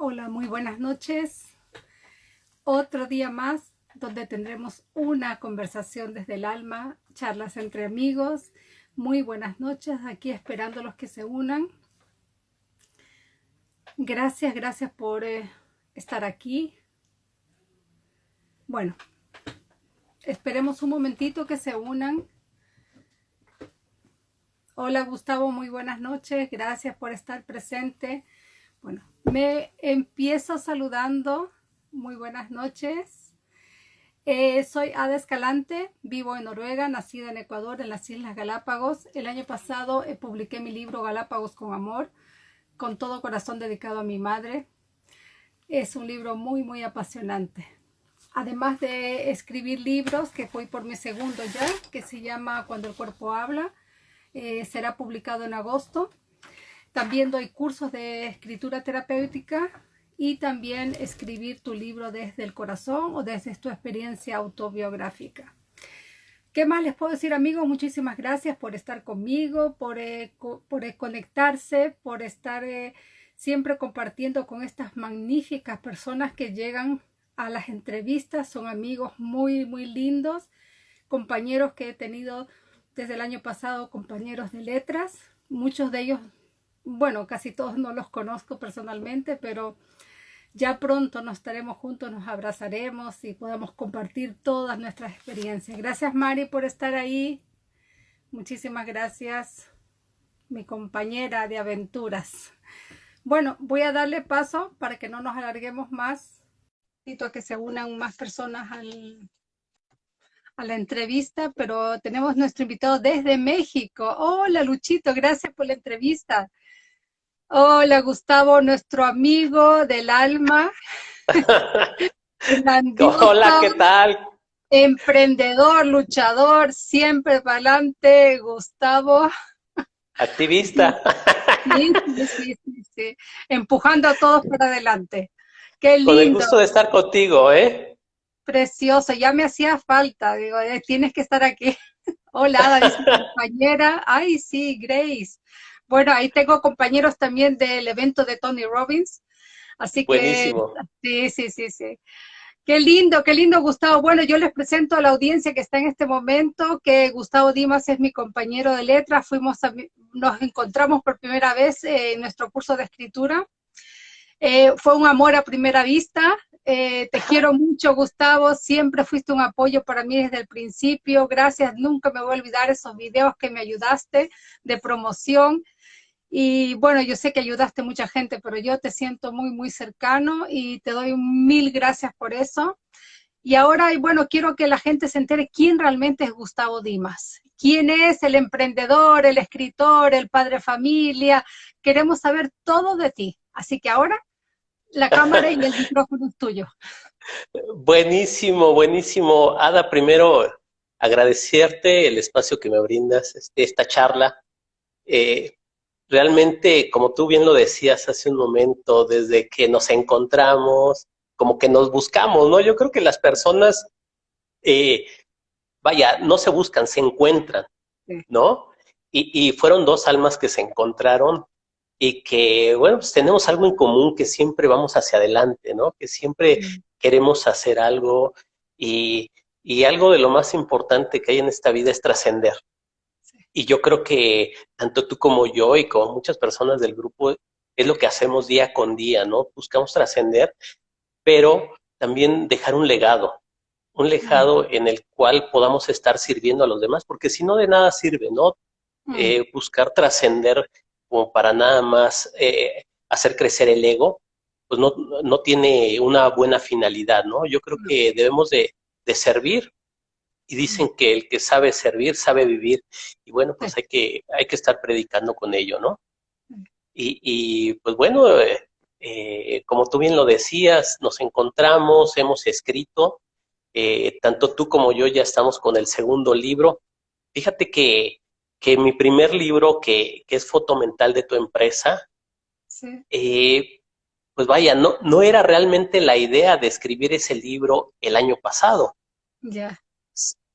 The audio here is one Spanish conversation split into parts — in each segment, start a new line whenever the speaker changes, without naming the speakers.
Hola, muy buenas noches. Otro día más donde tendremos una conversación desde el alma, charlas entre amigos. Muy buenas noches, aquí esperando a los que se unan. Gracias, gracias por eh, estar aquí. Bueno, esperemos un momentito que se unan. Hola Gustavo, muy buenas noches. Gracias por estar presente. Bueno, me empiezo saludando. Muy buenas noches. Eh, soy Ada Escalante, vivo en Noruega, nacida en Ecuador, en las Islas Galápagos. El año pasado eh, publiqué mi libro Galápagos con Amor, con todo corazón dedicado a mi madre. Es un libro muy, muy apasionante. Además de escribir libros, que fui por mi segundo ya, que se llama Cuando el cuerpo habla, eh, será publicado en agosto. También doy cursos de escritura terapéutica y también escribir tu libro desde el corazón o desde tu experiencia autobiográfica. ¿Qué más les puedo decir amigos? Muchísimas gracias por estar conmigo, por, eh, por eh, conectarse, por estar siempre compartiendo con estas magníficas personas que llegan a las entrevistas. Son amigos muy, muy lindos, compañeros que he tenido desde el año pasado compañeros de letras, muchos de ellos, bueno, casi todos no los conozco personalmente, pero ya pronto nos estaremos juntos, nos abrazaremos y podamos compartir todas nuestras experiencias. Gracias Mari por estar ahí. Muchísimas gracias, mi compañera de aventuras. Bueno, voy a darle paso para que no nos alarguemos más. Necesito a que se unan más personas al, a la entrevista, pero tenemos nuestro invitado desde México. Hola Luchito, gracias por la entrevista. Hola Gustavo, nuestro amigo del alma.
Hola, ¿qué tal?
Emprendedor, luchador, siempre para adelante, Gustavo.
Activista.
Sí, sí, sí, sí, empujando a todos para adelante. Qué lindo.
Con el gusto de estar contigo, ¿eh?
Precioso, ya me hacía falta, digo, eh, tienes que estar aquí. Hola, dice compañera. Ay, sí, Grace. Bueno, ahí tengo compañeros también del evento de Tony Robbins. Así que, sí, sí, sí, sí. Qué lindo, qué lindo, Gustavo. Bueno, yo les presento a la audiencia que está en este momento que Gustavo Dimas es mi compañero de letras. Fuimos nos encontramos por primera vez en nuestro curso de escritura. Eh, fue un amor a primera vista. Eh, te quiero mucho, Gustavo. Siempre fuiste un apoyo para mí desde el principio. Gracias. Nunca me voy a olvidar esos videos que me ayudaste de promoción. Y bueno, yo sé que ayudaste mucha gente, pero yo te siento muy, muy cercano y te doy mil gracias por eso. Y ahora, bueno, quiero que la gente se entere quién realmente es Gustavo Dimas. ¿Quién es el emprendedor, el escritor, el padre familia? Queremos saber todo de ti. Así que ahora la cámara y el micrófono es tuyo.
Buenísimo, buenísimo. Ada, primero agradecerte el espacio que me brindas, este, esta charla. Eh, realmente, como tú bien lo decías hace un momento, desde que nos encontramos, como que nos buscamos, ¿no? Yo creo que las personas, eh, vaya, no se buscan, se encuentran, ¿no? Y, y fueron dos almas que se encontraron y que, bueno, pues tenemos algo en común, que siempre vamos hacia adelante, ¿no? Que siempre queremos hacer algo y, y, algo de lo más importante que hay en esta vida es trascender. Y yo creo que tanto tú como yo y como muchas personas del grupo es lo que hacemos día con día, ¿no? Buscamos trascender, pero también dejar un legado, un legado en el cual podamos estar sirviendo a los demás, porque si no de nada sirve, ¿no? Eh, buscar trascender como para nada más eh, hacer crecer el ego, pues no, no, tiene una buena finalidad, ¿no? Yo creo que debemos de, de, servir y dicen que el que sabe servir sabe vivir y bueno, pues hay que, hay que estar predicando con ello, ¿no? Y, y pues bueno, eh, eh, como tú bien lo decías, nos encontramos, hemos escrito, tanto tú como yo ya estamos con el segundo libro. Fíjate que que mi primer libro, que, que es Foto Mental de tu empresa, eh, pues vaya, no, no era realmente la idea de escribir ese libro el año pasado.
Ya.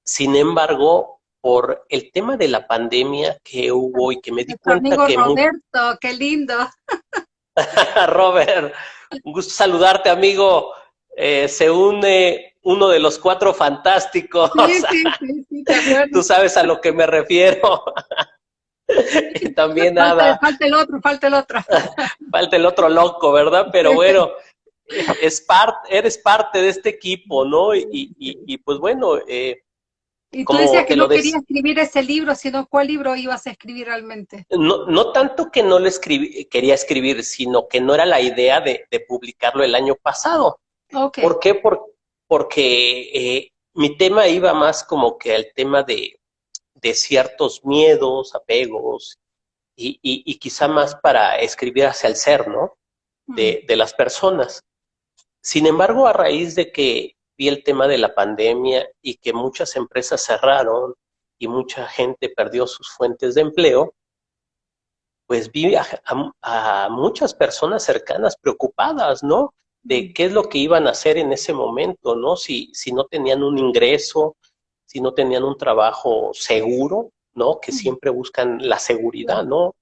Sin embargo, por el tema de la pandemia que hubo y que me di cuenta
amigo
que...
Roberto, qué lindo.
Robert, Un gusto saludarte, amigo. Eh, se une uno de los cuatro fantásticos. Sí, sí, sí, Tú sabes a lo que me refiero. y también nada.
Falta el otro, falta el otro.
falta el otro loco, ¿verdad? Pero bueno, es parte, eres parte de este equipo, ¿no? Y, y, pues bueno, eh,
y tú decías que, no querías escribir ese libro, sino cuál libro ibas a escribir realmente.
No, no tanto que no lo escribí, quería escribir, sino que no era la idea de, publicarlo el año pasado. ¿Por qué? porque eh, mi tema iba más como que al tema de, de ciertos miedos, apegos, y, y, quizá más para escribir hacia el ser, ¿no? De, de las personas. Sin embargo, a raíz de que vi el tema de la pandemia y que muchas empresas cerraron y mucha gente perdió sus fuentes de empleo, pues vi a, muchas personas cercanas preocupadas, ¿no? De qué es lo que iban a hacer en ese momento, ¿no? Si, si no tenían un ingreso, si no tenían un trabajo seguro, ¿no? Que siempre buscan la seguridad, ¿no?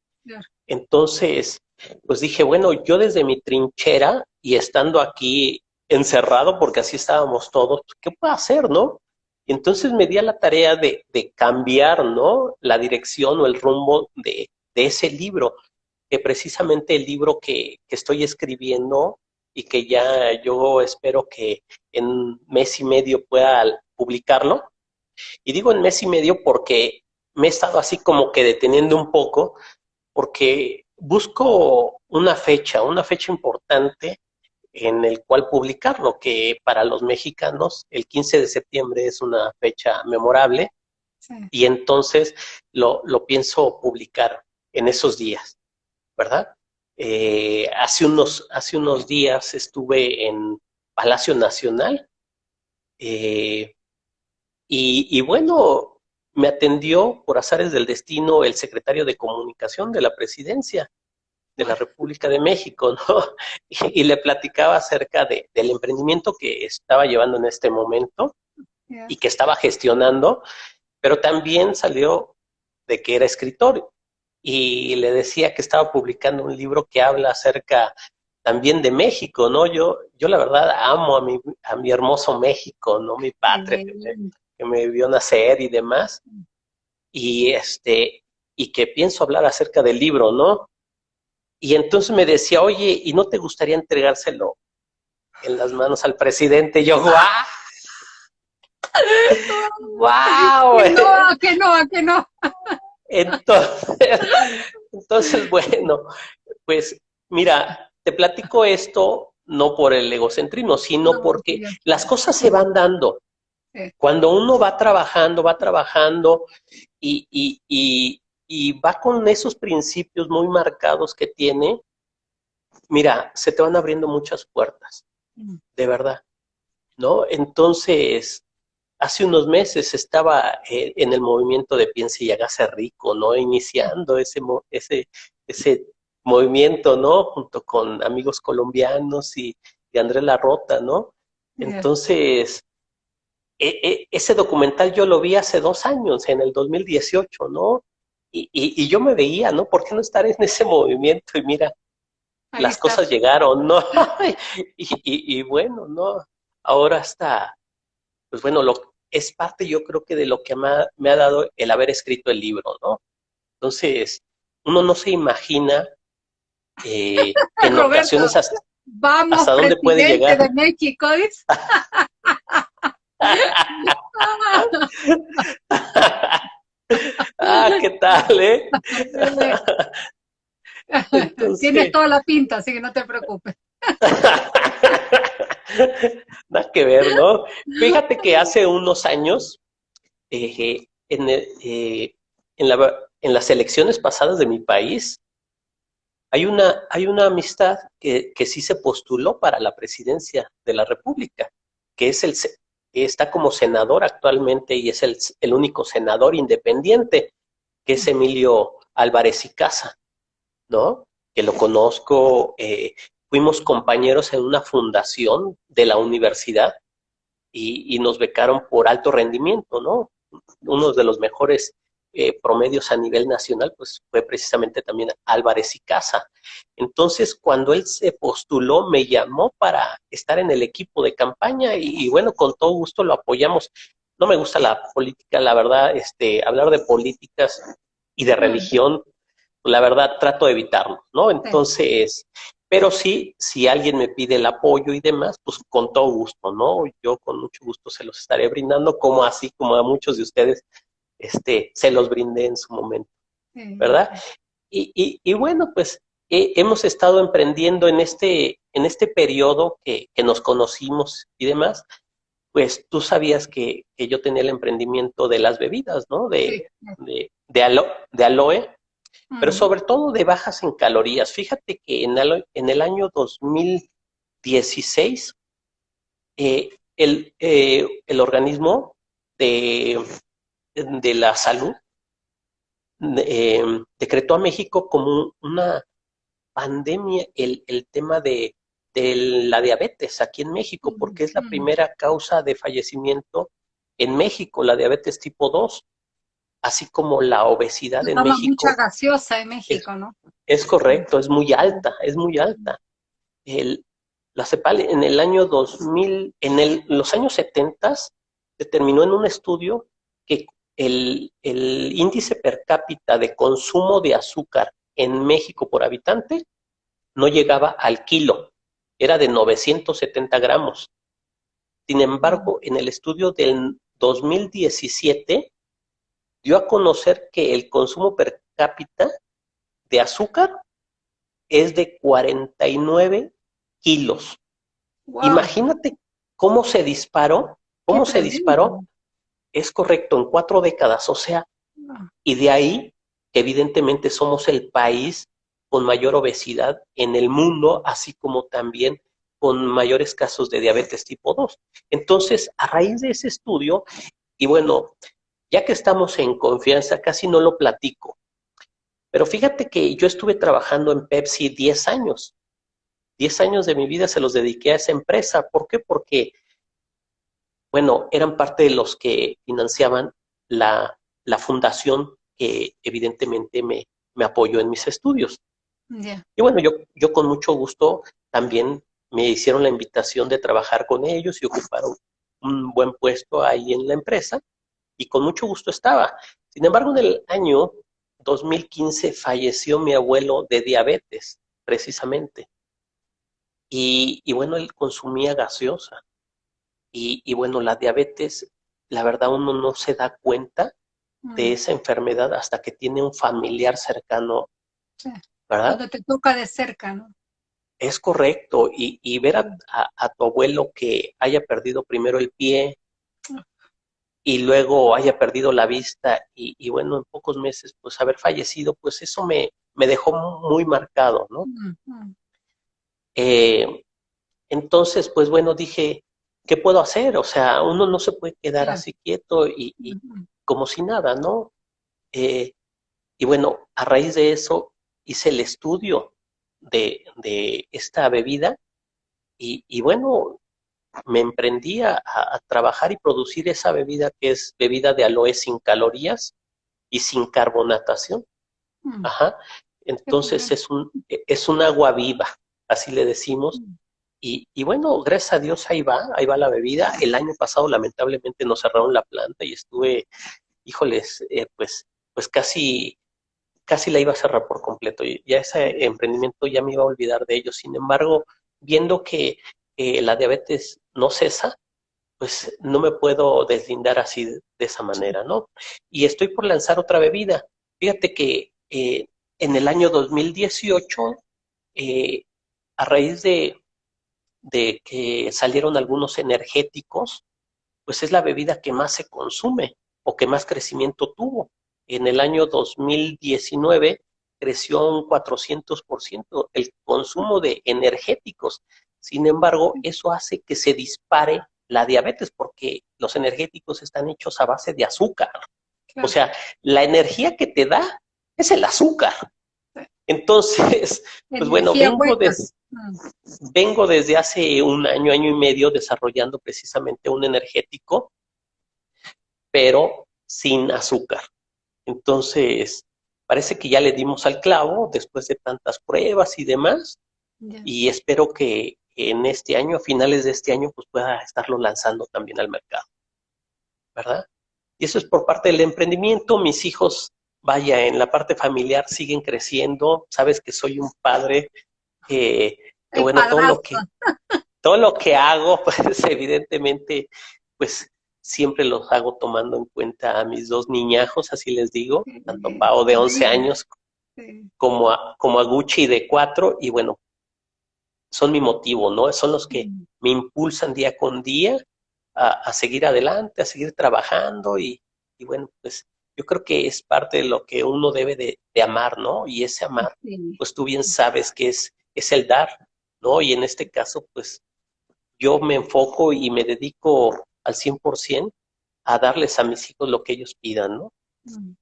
Entonces, pues dije, bueno, yo desde mi trinchera y estando aquí encerrado, porque así estábamos todos, pues, ¿qué puedo hacer, no? Entonces me di a la tarea de, cambiar, ¿no? La dirección o el rumbo de, ese libro, que precisamente el libro que, estoy escribiendo y que ya yo espero que en mes y medio pueda publicarlo. Y digo en mes y medio porque me he estado así como que deteniendo un poco, porque busco una fecha, una fecha importante en el cual publicarlo, que para los mexicanos el 15 de septiembre es una fecha memorable y entonces lo, lo, pienso publicar en esos días, ¿verdad? Eh, hace, unos, hace unos días estuve en Palacio Nacional eh, y, y bueno, me atendió por azares del destino el secretario de comunicación de la presidencia de la República de México, ¿no? Y, le platicaba acerca de, del emprendimiento que estaba llevando en este momento y que estaba gestionando, pero también salió de que era escritor y le decía que estaba publicando un libro que habla acerca también de México, ¿no? Yo, yo la verdad amo a mi, a mi hermoso México, ¿no? Mi patria que me, que me vio nacer y demás. Y este, y que pienso hablar acerca del libro, ¿no? Y entonces me decía, oye, ¿y no te gustaría entregárselo en las manos al presidente? Y yo, ¡guau!
¡Wow! Que no, que no, que no.
Entonces, entonces, bueno, pues mira, te platico esto no por el egocentrismo, sino porque las cosas se van dando. Cuando uno va trabajando, va trabajando y, y, y, y va con esos principios muy marcados que tiene, mira, se te van abriendo muchas puertas, mm. de verdad, ¿no? Entonces, hace unos meses estaba eh, en el movimiento de Piense y hágase rico, ¿no? Iniciando ese, ese, ese movimiento, ¿no? Junto con amigos colombianos y, y Andrés Larrota, ¿no? Entonces, e, e, ese documental yo lo vi hace dos años, en el 2018, ¿no? Y, y, yo me veía, ¿no? ¿Por qué no estar en ese movimiento? Y mira, las cosas llegaron, ¿no? y, y, bueno, ¿no? Ahora está, pues bueno, lo, es parte yo creo que de lo que me ha, me ha dado el haber escrito el libro, ¿no? Entonces, uno no se imagina eh, en ocasiones hasta,
vamos, hasta dónde puede llegar. de México,
ah, ¿qué tal, eh?
Tienes toda la pinta, así que no te preocupes.
Nada que ver, ¿no? Fíjate que hace unos años, eh, en, eh, en, la, en, las elecciones pasadas de mi país, hay una, hay una amistad que, que sí se postuló para la presidencia de la República, que es el, está como senador actualmente y es el, único senador independiente, que es Emilio Álvarez y Casa, ¿no? Que lo conozco, eh, fuimos compañeros en una fundación de la universidad y, nos becaron por alto rendimiento, ¿no? Uno de los mejores eh, promedios a nivel nacional, pues fue precisamente también Álvarez y Casa. Entonces, cuando él se postuló, me llamó para estar en el equipo de campaña y, bueno, con todo gusto lo apoyamos. No me gusta la política, la verdad, este, hablar de políticas y de religión, la verdad trato de evitarlo, ¿no? Entonces, pero sí, si alguien me pide el apoyo y demás, pues con todo gusto, ¿no? Yo con mucho gusto se los estaré brindando, como así como a muchos de ustedes este, se los brindé en su momento, ¿verdad? Y, y, bueno, pues hemos estado emprendiendo en este, en este periodo que, que, nos conocimos y demás, pues tú sabías que, que, yo tenía el emprendimiento de las bebidas, ¿no? De, de, de, aloe, pero sobre todo de bajas en calorías. Fíjate que en, en el año 2016, eh, el, eh, el organismo de de la salud eh, decretó a México como una pandemia el, tema de, la diabetes aquí en México, porque es la primera causa de fallecimiento en México, la diabetes tipo 2, así como la obesidad en México.
mucha gaseosa en México, ¿no?
Es correcto, es muy alta, es muy alta. El, la CEPAL en el año 2000, en el, los años 70, determinó en un estudio que el, índice per cápita de consumo de azúcar en México por habitante no llegaba al kilo, era de 970 gramos. Sin embargo, en el estudio del 2017 dio a conocer que el consumo per cápita de azúcar es de 49 kilos. Imagínate cómo se disparó, cómo se disparó es correcto, en cuatro décadas, o sea, y de ahí, evidentemente somos el país con mayor obesidad en el mundo, así como también con mayores casos de diabetes tipo 2. Entonces, a raíz de ese estudio, y bueno, ya que estamos en confianza, casi no lo platico, pero fíjate que yo estuve trabajando en Pepsi 10 años. 10 años de mi vida se los dediqué a esa empresa. ¿Por qué? Porque bueno, eran parte de los que financiaban la, fundación que evidentemente me, me, apoyó en mis estudios. Y bueno, yo, yo con mucho gusto también me hicieron la invitación de trabajar con ellos y ocuparon un buen puesto ahí en la empresa y con mucho gusto estaba. Sin embargo, en el año 2015 falleció mi abuelo de diabetes, precisamente. Y, y bueno, él consumía gaseosa. Y, bueno, la diabetes, la verdad uno no se da cuenta de mm. esa enfermedad hasta que tiene un familiar cercano,
¿verdad? Cuando te toca de cerca, ¿no?
Es correcto, y, ver a, tu abuelo que haya perdido primero el pie y luego haya perdido la vista y, bueno, en pocos meses pues haber fallecido, pues eso me, me dejó muy marcado, ¿no? Eh, entonces, pues bueno, dije, ¿qué puedo hacer? O sea, uno no se puede quedar así quieto y, como si nada, ¿no? Eh, y bueno, a raíz de eso hice el estudio de, esta bebida y, bueno, me emprendí a, trabajar y producir esa bebida que es bebida de aloe sin calorías y sin carbonatación. Mm. Ajá. Entonces es un, es un agua viva, así le decimos, mm. Y, bueno, gracias a Dios ahí va, ahí va la bebida. El año pasado lamentablemente nos cerraron la planta y estuve, híjoles, eh, pues, pues casi, casi la iba a cerrar por completo. Y ya ese emprendimiento ya me iba a olvidar de ello. Sin embargo, viendo que la diabetes no cesa, pues no me puedo deslindar así de, esa manera, ¿no? Y estoy por lanzar otra bebida. Fíjate que eh, en el año 2018, eh, a raíz de, de que salieron algunos energéticos, pues es la bebida que más se consume o que más crecimiento tuvo. En el año 2019 creció un 400% el consumo de energéticos. Sin embargo, eso hace que se dispare la diabetes porque los energéticos están hechos a base de azúcar. O sea, la energía que te da es el azúcar. Entonces, pues bueno, vengo, de, vengo desde hace un año, año y medio desarrollando precisamente un energético, pero sin azúcar. Entonces, parece que ya le dimos al clavo después de tantas pruebas y demás. Y espero que en este año, a finales de este año, pues pueda estarlo lanzando también al mercado. ¿Verdad? Y eso es por parte del emprendimiento. Mis hijos, vaya, en la parte familiar siguen creciendo. Sabes que soy un padre que, bueno, todo lo que, todo lo que hago, pues evidentemente, pues siempre los hago tomando en cuenta a mis dos niñajos, así les digo, tanto a Pao de 11 años como a, como a Gucci de 4, y bueno, son mi motivo, ¿no? Son los que me impulsan día con día a, seguir adelante, a seguir trabajando y, bueno, pues yo creo que es parte de lo que uno debe de, amar, ¿no? Y ese amar, pues tú bien sabes que es, es el dar, ¿no? Y en este caso, pues yo me enfoco y me dedico al 100% a darles a mis hijos lo que ellos pidan, ¿no? Mm.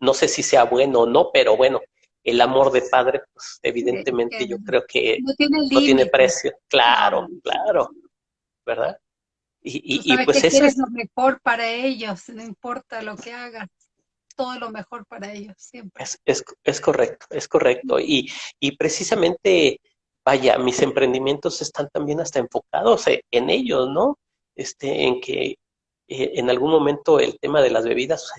No sé si sea bueno o no, pero bueno, el amor de padre, pues evidentemente yo creo que no tiene, precio. Claro, claro, ¿verdad?
Y, y, pues eso es lo mejor para ellos, no importa lo que hagas, todo lo mejor para ellos, siempre.
Es, es, correcto, es correcto. Y, y precisamente, vaya, mis emprendimientos están también hasta enfocados en ellos, ¿no? Este, en que eh, en algún momento el tema de las bebidas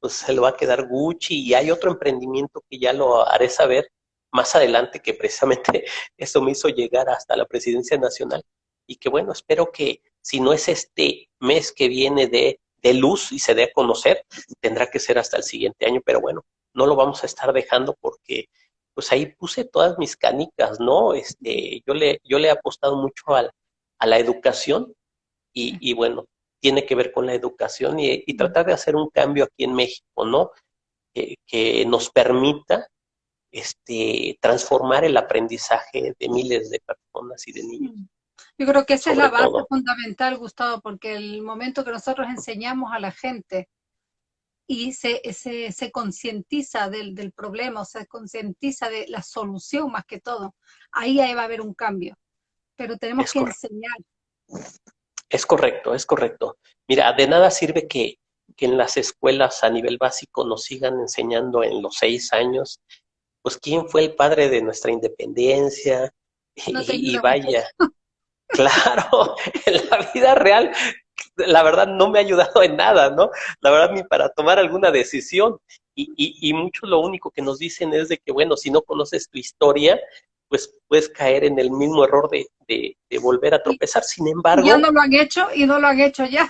pues se lo va a quedar Gucci y hay otro emprendimiento que ya lo haré saber más adelante que precisamente eso me hizo llegar hasta la presidencia nacional y que bueno, espero que si no es este mes que viene de, de luz y se dé a conocer, tendrá que ser hasta el siguiente año, pero bueno, no lo vamos a estar dejando porque pues ahí puse todas mis canicas, ¿no? Este, yo le, yo le he apostado mucho al, a la educación y, y bueno, tiene que ver con la educación y, tratar de hacer un cambio aquí en México, ¿no? que nos permita este, transformar el aprendizaje de miles de personas y de niños.
Yo creo que esa es la base fundamental, Gustavo, porque el momento que nosotros enseñamos a la gente y se, se, se concientiza del, del, problema, o se concientiza de la solución más que todo, ahí, va a haber un cambio. Pero tenemos que enseñar.
Es correcto, es correcto. Mira, de nada sirve que, en las escuelas a nivel básico nos sigan enseñando en los seis años, pues quién fue el padre de nuestra independencia, y, vaya, claro, en la vida real, la verdad no me ha ayudado en nada, ¿no? La verdad ni para tomar alguna decisión. Y, y, y muchos lo único que nos dicen es de que, bueno, si no conoces tu historia, pues puedes caer en el mismo error de, volver a tropezar. Sin embargo...
Ya no lo han hecho y no lo han hecho ya.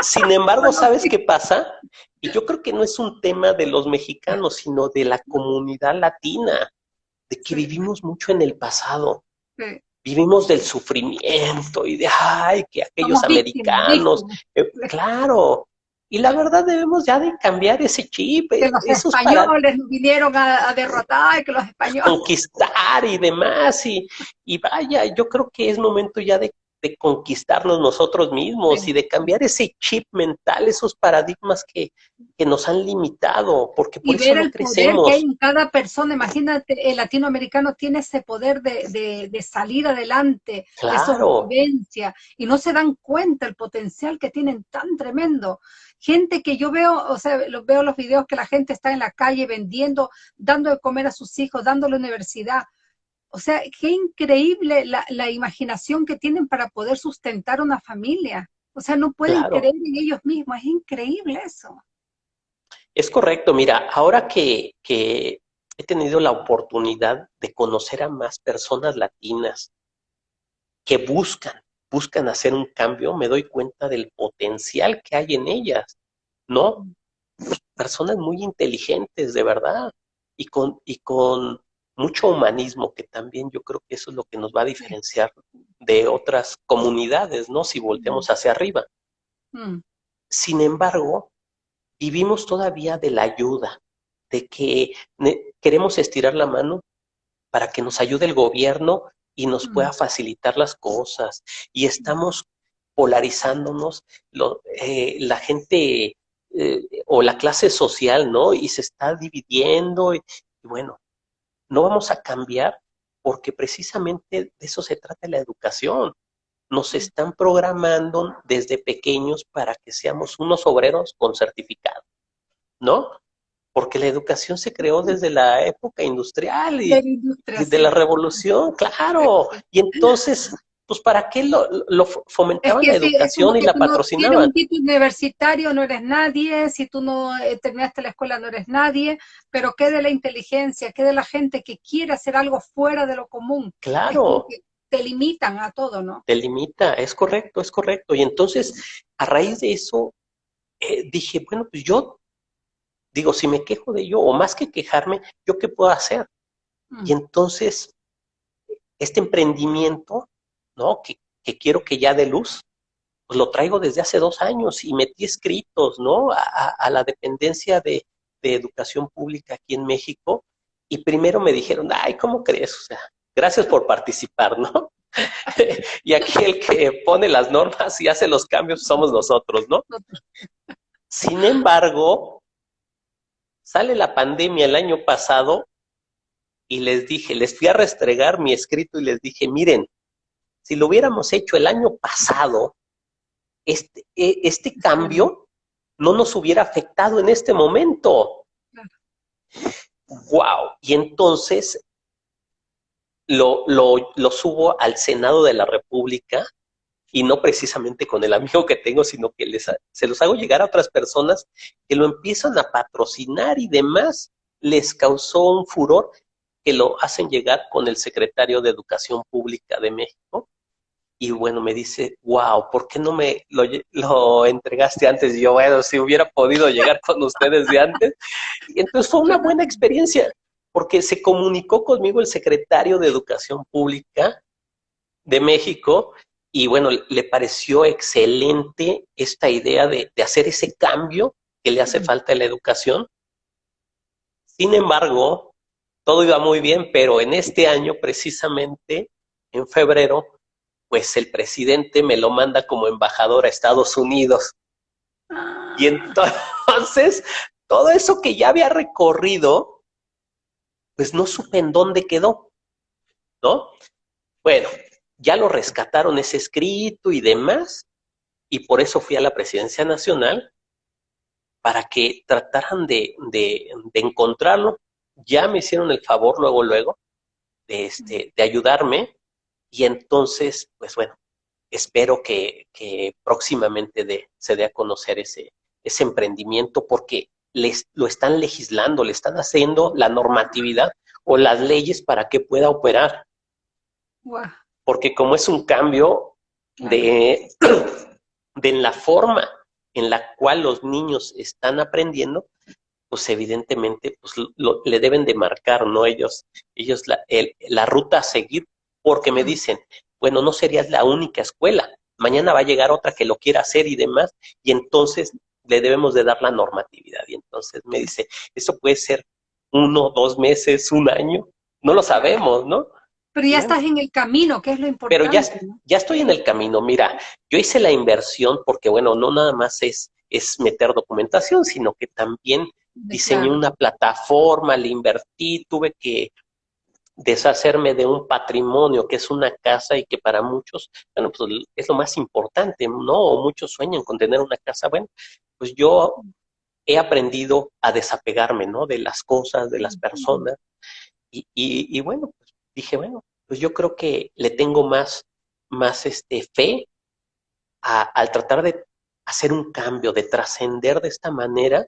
Sin embargo, ¿sabes qué pasa? Y yo creo que no es un tema de los mexicanos, sino de la comunidad latina, de que vivimos mucho en el pasado. Vivimos del sufrimiento y de, ay, que aquellos americanos, eh, claro, y la verdad debemos ya de cambiar ese chip.
Que los españoles vinieron a, derrotar, que los españoles...
Conquistar y demás. Y, y vaya, yo creo que es momento ya de de conquistarnos nosotros mismos y de cambiar ese chip mental, esos paradigmas que, nos han limitado, porque por eso no crecemos.
que hay en cada persona, imagínate, el latinoamericano tiene ese poder de, de, salir adelante, de sobrevivencia, y no se dan cuenta el potencial que tienen tan tremendo. Gente que yo veo, o sea, veo los videos que la gente está en la calle vendiendo, dando de comer a sus hijos, dando la universidad, o sea, qué increíble la, imaginación que tienen para poder sustentar una familia. O sea, no pueden creer en ellos mismos. Es increíble eso.
Es correcto. Mira, ahora que, que he tenido la oportunidad de conocer a más personas latinas que buscan, buscan hacer un cambio, me doy cuenta del potencial que hay en ellas, ¿no? Personas muy inteligentes, de verdad, y con, y con mucho humanismo, que también yo creo que eso es lo que nos va a diferenciar de otras comunidades, ¿no? Si volteamos hacia arriba. Mm. Sin embargo, vivimos todavía de la ayuda, de que queremos estirar la mano para que nos ayude el gobierno y nos mm. pueda facilitar las cosas. Y estamos polarizándonos, eh, la gente eh, o la clase social, ¿no? Y se está dividiendo y bueno, no vamos a cambiar porque precisamente de eso se trata la educación. Nos están programando desde pequeños para que seamos unos obreros con certificado. ¿no? Porque la educación se creó desde la época industrial y de la, revolución, claro. Y entonces, pues ¿para qué lo, fomentaban la educación y la patrocinaban? Si
eres un título universitario no eres nadie, si tú no eh, terminaste la escuela no eres nadie, pero ¿qué de la inteligencia? ¿Qué de la gente que quiere hacer algo fuera de lo común?
Claro
te limitan a todo, ¿no?
Te limita, es correcto, es correcto. Y entonces, a raíz de eso, eh, dije, bueno, pues yo, digo, si me quejo de ello, o más que quejarme, ¿yo qué puedo hacer? Mm. Y entonces, este emprendimiento, ¿no? Que, quiero que ya dé luz, pues lo traigo desde hace dos años y metí escritos, ¿no? A, la dependencia de, de educación pública aquí en México. Y primero me dijeron, ay, ¿cómo crees? O sea, gracias por participar, ¿no? y aquí el que pone las normas y hace los cambios somos nosotros, ¿no? Sin embargo, sale la pandemia el año pasado y les dije, les fui a restregar mi escrito y les dije, miren, si lo hubiéramos hecho el año pasado, este, e, este cambio no nos hubiera afectado en este momento. Wow. Y entonces lo, lo, subo al Senado de la República y no precisamente con el amigo que tengo, sino que les, se los hago llegar a otras personas que lo empiezan a patrocinar y demás. Les causó un furor que lo hacen llegar con el secretario de Educación Pública de México. Y bueno, me dice, wow, ¿por qué no me lo, lo entregaste antes? Y yo, bueno, si hubiera podido llegar con ustedes de antes. Y entonces fue una buena experiencia porque se comunicó conmigo el secretario de Educación Pública de México y bueno, le pareció excelente esta idea de, hacer ese cambio que le hace falta a la educación. Sin embargo, todo iba muy bien, pero en este año, precisamente, en febrero, pues el presidente me lo manda como embajador a Estados Unidos. Y ah. entonces, todo eso que ya había recorrido, pues no supe en dónde quedó, ¿no? Bueno, ya lo rescataron ese escrito y demás, y por eso fui a la presidencia nacional para que trataran de, encontrarlo. Ya me hicieron el favor luego, luego, de, este, de ayudarme, y entonces, pues bueno, espero que, próximamente se dé a conocer ese, ese emprendimiento, porque les, lo están legislando, le están haciendo la normatividad o las leyes para que pueda operar. Porque como es un cambio de, de la forma en la cual los niños están aprendiendo, pues evidentemente pues, le deben de marcar, ¿no? Ellos, ellos la, la ruta a seguir, porque me dicen, bueno, no serías la única escuela, mañana va a llegar otra que lo quiera hacer y demás, y entonces le debemos de dar la normatividad. Y entonces me dice, eso puede ser uno, dos meses, un año, no lo sabemos, ¿no?
Pero ya estás en el camino, que es lo importante.
Pero ya, ya estoy en el camino. Mira, yo hice la inversión porque, bueno, no nada más es, es meter documentación, sino que también diseñé una plataforma, le invertí, tuve que deshacerme de un patrimonio que es una casa y que para muchos, bueno, pues es lo más importante, ¿no? muchos sueñan con tener una casa. Bueno, pues yo he aprendido a desapegarme, ¿no? De las cosas, de las personas. Y, y, bueno, pues dije, bueno, pues yo creo que le tengo más, más este, fe al tratar de hacer un cambio, de trascender de esta manera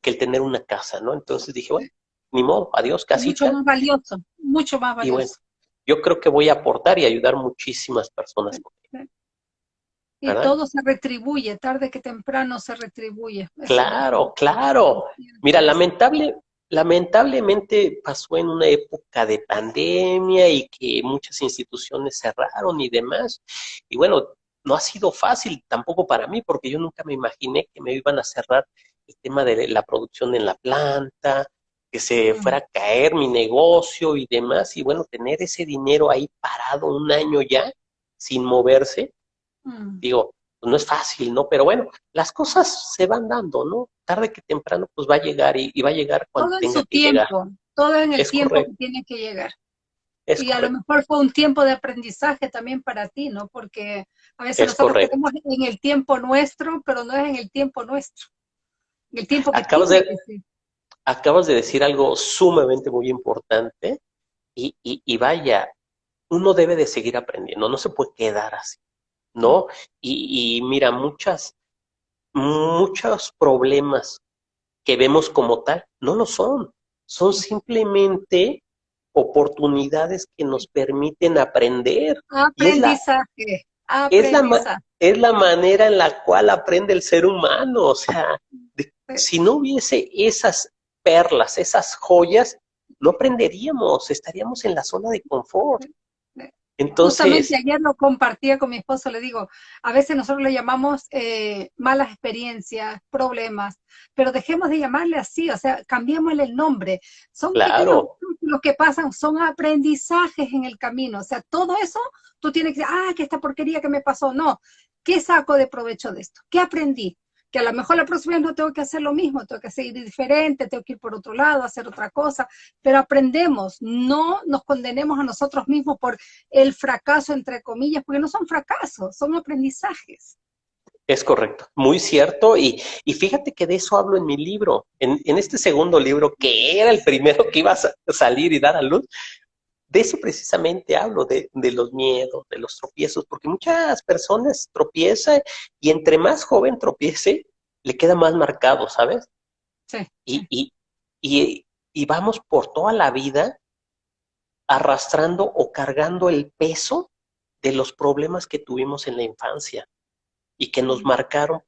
que el tener una casa, ¿no? Entonces dije, bueno, ni modo, adiós, casita.
Mucho más valioso, mucho más valioso. Y bueno,
yo creo que voy a aportar y ayudar muchísimas personas.
Y todo se retribuye, tarde que temprano se retribuye.
Claro, claro. Mira, lamentable, lamentablemente pasó en una época de pandemia y que muchas instituciones cerraron y demás. Y bueno, no ha sido fácil tampoco para mí, porque yo nunca me imaginé que me iban a cerrar el tema de la producción en la planta, que se fuera a caer mi negocio y demás. Y bueno, tener ese dinero ahí parado un año ya, sin moverse, Mm. Digo, pues no es fácil, ¿no? Pero bueno, las cosas se van dando, ¿no? Tarde que temprano, pues va a llegar y, va a llegar cuando todo en su
tiempo, Todo en el tiempo que tiene que llegar. Y a lo mejor fue un tiempo de aprendizaje también para ti, ¿no? Porque a veces nosotros estamos en el tiempo nuestro, pero no es en el tiempo nuestro. el tiempo que
acabas de, acabas de decir algo sumamente muy importante y, y, vaya, uno debe de seguir aprendiendo, no se puede quedar así, ¿no? Y, y mira, muchas, muchos problemas que vemos como tal no lo son, son simplemente oportunidades que nos permiten aprender.
Aprendizaje.
Es la, es la, manera en la cual aprende el ser humano. O sea, si no hubiese esas perlas, esas joyas, no aprenderíamos, estaríamos en la zona de confort.
Entonces, Justamente ayer lo compartía con mi esposo, le digo, a veces nosotros le llamamos eh, malas experiencias, problemas, pero dejemos de llamarle así, o sea, cambiémosle el nombre. Son
claro.
lo que pasan, son aprendizajes en el camino, o sea, todo eso tú tienes que decir, ah, que esta porquería que me pasó, no, ¿qué saco de provecho de esto? ¿Qué aprendí? Que a lo mejor la próxima vez no tengo que hacer lo mismo, tengo que seguir diferente, tengo que ir por otro lado, hacer otra cosa, pero aprendemos, no nos condenemos a nosotros mismos por el fracaso, entre comillas, porque no son fracasos, son aprendizajes.
Es correcto, muy cierto, y, y fíjate que de eso hablo en mi libro, en, en, este segundo libro, que era el primero que iba a salir y dar a luz, de eso precisamente hablo, de, los miedos, de los tropiezos, porque muchas personas tropiezan y entre más joven tropiece, le queda más marcado, ¿sabes?
Sí.
Y, y, y, vamos por toda la vida arrastrando o cargando el peso de los problemas que tuvimos en la infancia y que nos marcaron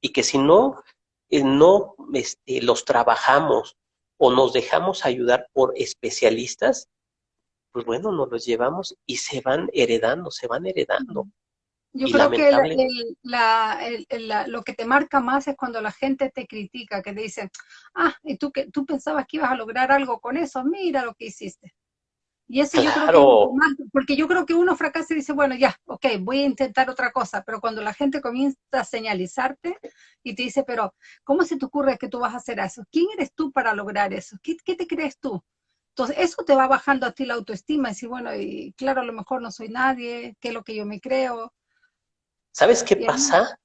y que si no, eh, no este, los trabajamos o nos dejamos ayudar por especialistas, pues bueno, nos los llevamos y se van heredando, se van heredando.
Yo creo que lo que te marca más es cuando la gente te critica, que te dicen, ah, y tú, que, tú pensabas que ibas a lograr algo con eso, mira lo que hiciste. Y eso yo creo que más, porque yo creo que uno fracasa y dice, bueno, ya, ok, voy a intentar otra cosa, pero cuando la gente comienza a señalizarte y te dice, pero ¿cómo se te ocurre que tú vas a hacer eso? ¿Quién eres tú para lograr eso? ¿Qué, qué te crees tú? Entonces, eso te va bajando a ti la autoestima, y decir, bueno, y claro, a lo mejor no soy nadie, qué es lo que yo me creo.
¿Sabes qué pasa?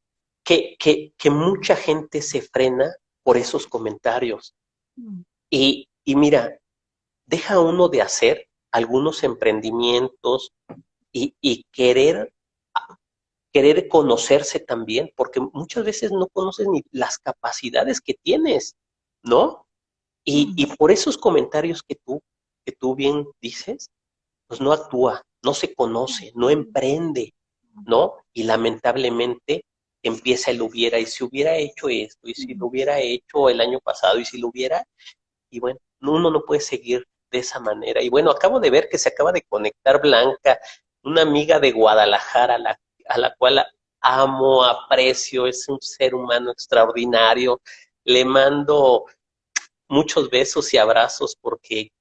Que, que, que, mucha gente se frena por esos comentarios. Mm. Y, y mira, deja uno de hacer algunos emprendimientos y, y querer querer conocerse también, porque muchas veces no conoces ni las capacidades que tienes, ¿no? Y, y, por esos comentarios que tú, que tú bien dices, pues no actúa, no se conoce, no emprende, ¿no? Y lamentablemente empieza el hubiera, y si hubiera hecho esto, y si lo hubiera hecho el año pasado, y si lo hubiera, y bueno, uno no puede seguir de esa manera. Y bueno, acabo de ver que se acaba de conectar Blanca, una amiga de Guadalajara, a la, a la cual amo, aprecio, es un ser humano extraordinario. Le mando muchos besos y abrazos porque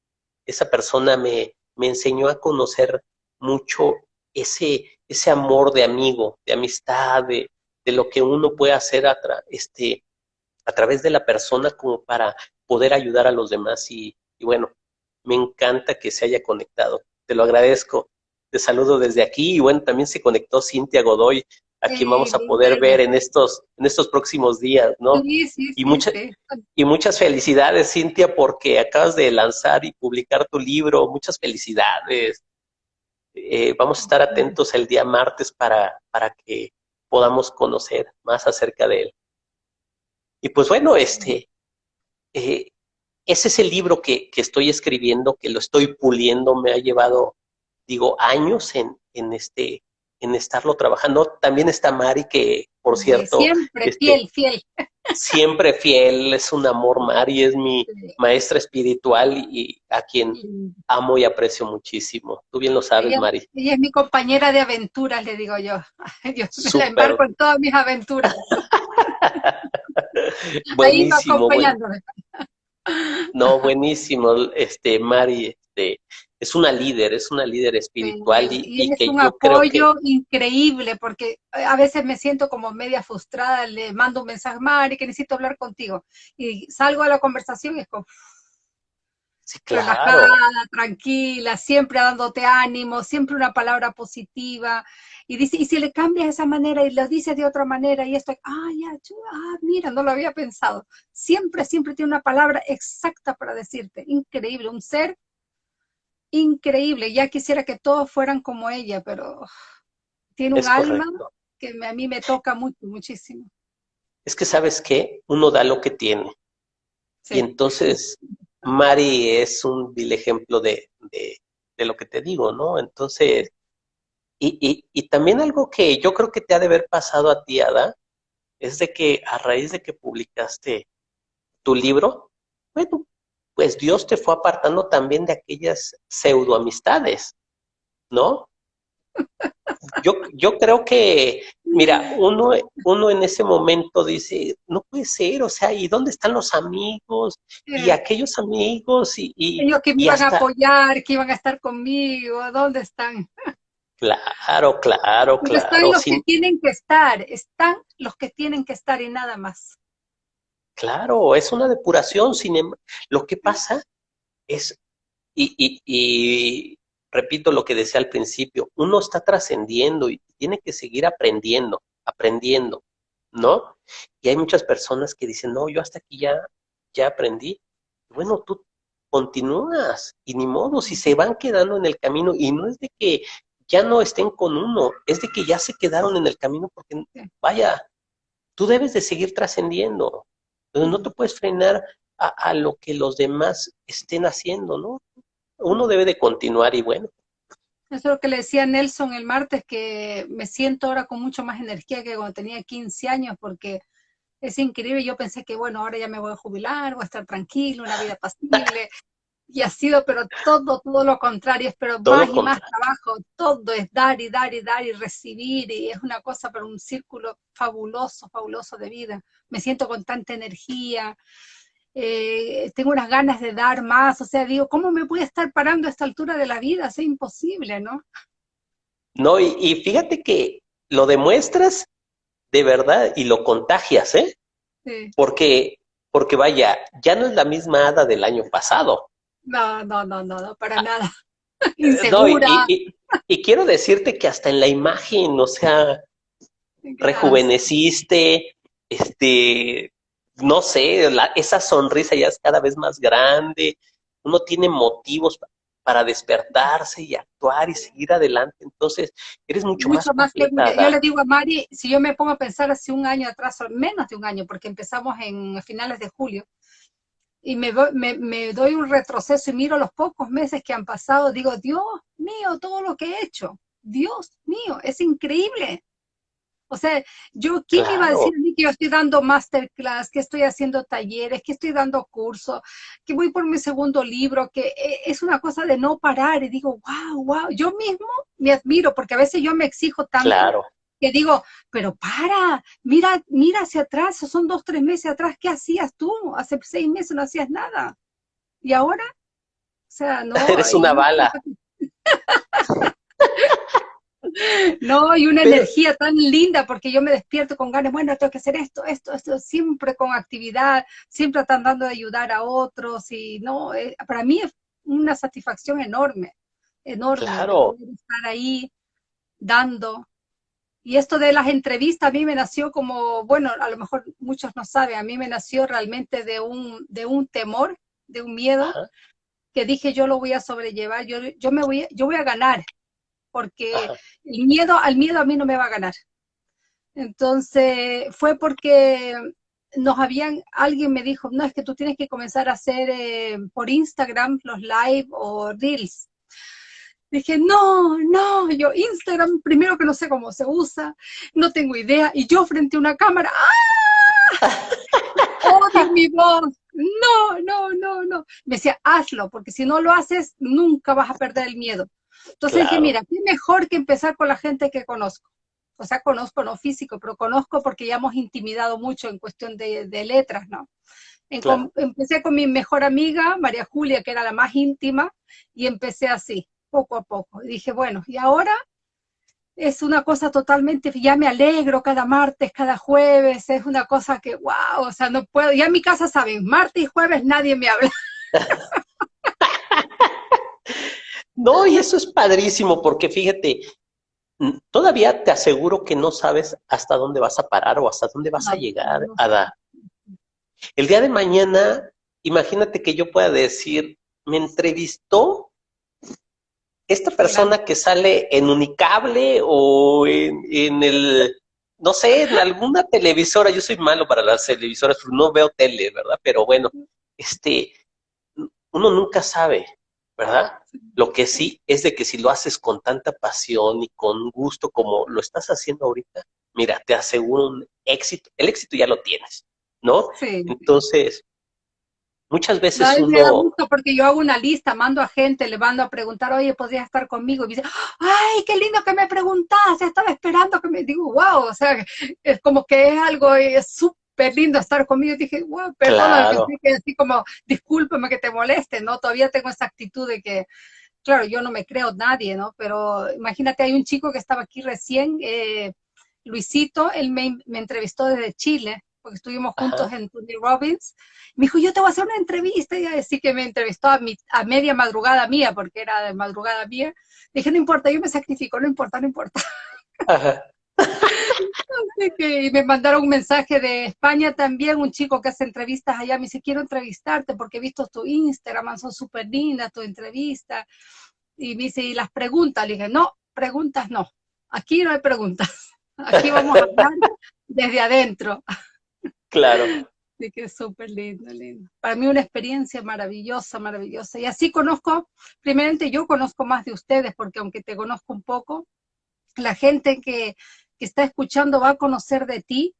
esa persona me, me enseñó a conocer mucho ese, ese amor de amigo, de amistad, de, de lo que uno puede hacer a, este, a través de la persona como para poder ayudar a los demás. Y, y bueno, me encanta que se haya conectado. Te lo agradezco. Te saludo desde aquí y bueno, también se conectó Cintia Godoy a quien vamos a poder ver en estos, en estos próximos días, ¿no?
Sí, sí,
y, muchas y muchas felicidades, Cintia, porque acabas de lanzar y publicar tu libro. Muchas felicidades. Eh, vamos a estar atentos el día martes para, para que podamos conocer más acerca de él. Y pues bueno, este, eh, ese es el libro que, que, estoy escribiendo, que lo estoy puliendo, me ha llevado, digo, años en, en este en estarlo trabajando. También está Mari, que por cierto...
Siempre este, fiel, fiel.
Siempre fiel, es un amor Mari, es mi maestra espiritual y a quien amo y aprecio muchísimo. Tú bien lo sabes, Mari.
Ella es mi compañera de aventuras, le digo yo. Yo me la embarco en todas mis aventuras.
buenísimo. No, buenísimo, este, Mari, este, es una líder, es una líder espiritual y,
es un apoyo increíble porque a veces me siento como media frustrada, le mando un mensaje, Mari, que necesito hablar contigo y salgo a la conversación y es como... relajada, tranquila, siempre dándote ánimo, siempre una palabra positiva. Y dice, y si le cambias de esa manera y lo dices de otra manera y esto, ah, ya, ah, mira, no lo había pensado. Siempre, siempre tiene una palabra exacta para decirte. Increíble, un ser increíble. Ya quisiera que todos fueran como ella, pero tiene un alma que a mí me toca mucho, muchísimo.
Es que sabes qué, uno da lo que tiene. Y entonces Mari es un vil ejemplo de, lo que te digo, ¿no? Entonces, y, y, también algo que yo creo que te ha de haber pasado a ti, Ada, es de que a raíz de que publicaste tu libro, bueno, pues Dios te fue apartando también de aquellas pseudoamistades, ¿no? Yo, yo creo que, mira, uno, uno en ese momento dice, no puede ser, o sea, ¿y dónde están los amigos? Y aquellos amigos, y... y
que me iban a apoyar, que iban a estar conmigo, ¿dónde están?
Claro, claro, claro.
Están los que tienen que estar, están los que tienen que estar y nada más.
Claro, es una depuración, sin em, lo que pasa es, y, y, y repito lo que decía al principio, uno está trascendiendo y tiene que seguir aprendiendo, aprendiendo, ¿no? Y hay muchas personas que dicen, no, yo hasta aquí ya, ya aprendí. Bueno, tú continúas y ni modo, si se van quedando en el camino y no es de que ya no estén con uno, es de que ya se quedaron en el camino porque, vaya, tú debes de seguir trascendiendo, no te puedes frenar a, a, lo que los demás estén haciendo, ¿no? uno debe de continuar y bueno.
Eso es lo que le decía Nelson el martes, que me siento ahora con mucho más energía que cuando tenía 15 años, porque es increíble. Yo pensé que, bueno, ahora ya me voy a jubilar, voy a estar tranquilo, una vida pasible. Y ha sido, pero todo, todo lo contrario, es pero más y más trabajo, todo es dar y dar y dar y recibir, y es una cosa, pero un círculo fabuloso, fabuloso de vida. Me siento con tanta energía, eh, tengo unas ganas de dar más, o sea, digo, ¿cómo me voy a estar parando a esta altura de la vida? Es imposible, ¿no?
No, y, fíjate que lo demuestras de verdad y lo contagias, ¿eh? Sí. Porque, porque vaya, ya no es la misma hada del año pasado.
No, no, no, no, no para ah. nada.
Insegura. y, quiero decirte que hasta en la imagen, o sea, rejuveneciste, este, no sé, esa sonrisa ya es cada vez más grande, uno tiene motivos para despertarse y actuar y seguir adelante, entonces eres mucho, mucho más, que
Yo le digo a Mari, si yo me pongo a pensar hace un año atrás, o menos de un año, porque empezamos en finales de julio, y me, me, me doy un retroceso y miro los pocos meses que han pasado, digo, Dios mío, todo lo que he hecho, Dios mío, es increíble. O sea, yo, ¿quién iba a decir a mí que yo estoy dando masterclass, que estoy haciendo talleres, que estoy dando cursos, que voy por mi segundo libro, que eh, es una cosa de no parar? Y digo, wow, wow, yo mismo me admiro, porque a veces yo me exijo tanto.
Claro.
Que digo, pero para, mira, mira hacia atrás, son dos, tres meses atrás, ¿qué hacías tú? Hace seis meses no hacías nada. ¿Y ahora? O sea, no.
Eres una bala.
No, y una energía tan linda porque yo me despierto con ganas, bueno, tengo que hacer esto, esto, esto, siempre con actividad, siempre tratando de ayudar a otros y no, eh, para mí es una satisfacción enorme, enorme
claro.
estar ahí dando. Y esto de las entrevistas a mí me nació como, bueno, a lo mejor muchos no saben, a mí me nació realmente de un, de un temor, de un miedo, que dije yo lo voy a sobrellevar, yo, yo me voy, yo voy a ganar, porque el miedo, al miedo a mí no me va a ganar. Entonces, fue porque nos habían, alguien me dijo, no, es que tú tienes que comenzar a hacer eh, por Instagram los live o reels. Dije, no, no, yo Instagram, primero que no sé cómo se usa, no tengo idea, y yo frente a una cámara, ¡ah! ¡Oh, mi voz! No, no, no, no. Me decía, hazlo, porque si no lo haces, nunca vas a perder el miedo. Entonces dije, mira, qué mejor que empezar con la gente que conozco. O sea, conozco no físico, pero conozco porque ya hemos intimidado mucho en cuestión de, letras, ¿no? empecé con mi mejor amiga, María Julia, que era la más íntima, y empecé así, poco a poco. Y dije, bueno, y ahora es una cosa totalmente, ya me alegro cada martes, cada jueves, es una cosa que, wow, o sea, no puedo, ya en mi casa saben, martes y jueves nadie me habla.
No, y eso es padrísimo, porque fíjate, todavía te aseguro que no sabes hasta dónde vas a parar o hasta dónde vas a llegar, Ada. El día de mañana, imagínate que yo pueda decir, me entrevistó esta persona que sale en Unicable o en, el, no sé, en alguna televisora, yo soy malo para las televisoras, no veo tele, ¿verdad? Pero bueno, este, uno nunca sabe, ¿verdad? Lo que sí es de que si lo haces con tanta pasión y con gusto como lo estás haciendo ahorita, mira, te aseguro un éxito, el éxito ya lo tienes, ¿no? Sí. Entonces, muchas veces uno... Me da
gusto porque yo hago una lista, mando a gente, le mando a preguntar, oye, ¿podrías estar conmigo? Y me dice, ay, qué lindo que me preguntas, estaba esperando que me digo, wow, o sea, es como que es algo súper lindo estar conmigo. dije, wow, perdón, que así como, discúlpame que te moleste, ¿no? Todavía tengo esa actitud de que, claro, yo no me creo nadie, ¿no? Pero imagínate, hay un chico que estaba aquí recién, eh, Luisito, él me, entrevistó desde Chile, porque estuvimos juntos en Tony Robbins. Me dijo, yo te voy a hacer una entrevista, y así que me entrevistó a, mi, a media madrugada mía, porque era de madrugada mía. Dije, no importa, yo me sacrifico, no importa, no importa. y me mandaron un mensaje de España también, un chico que hace entrevistas allá, me dice, quiero entrevistarte porque he visto tu Instagram, son súper lindas tu entrevista. Y me dice, ¿y las preguntas? Le dije, no, preguntas no, aquí no hay preguntas, aquí vamos a hablar desde adentro.
Claro.
Sí, que es súper lindo, lindo. Para mí una experiencia maravillosa, maravillosa. Y así conozco, primeramente yo conozco más de ustedes, porque aunque te conozco un poco, la gente que que está escuchando va a conocer de ti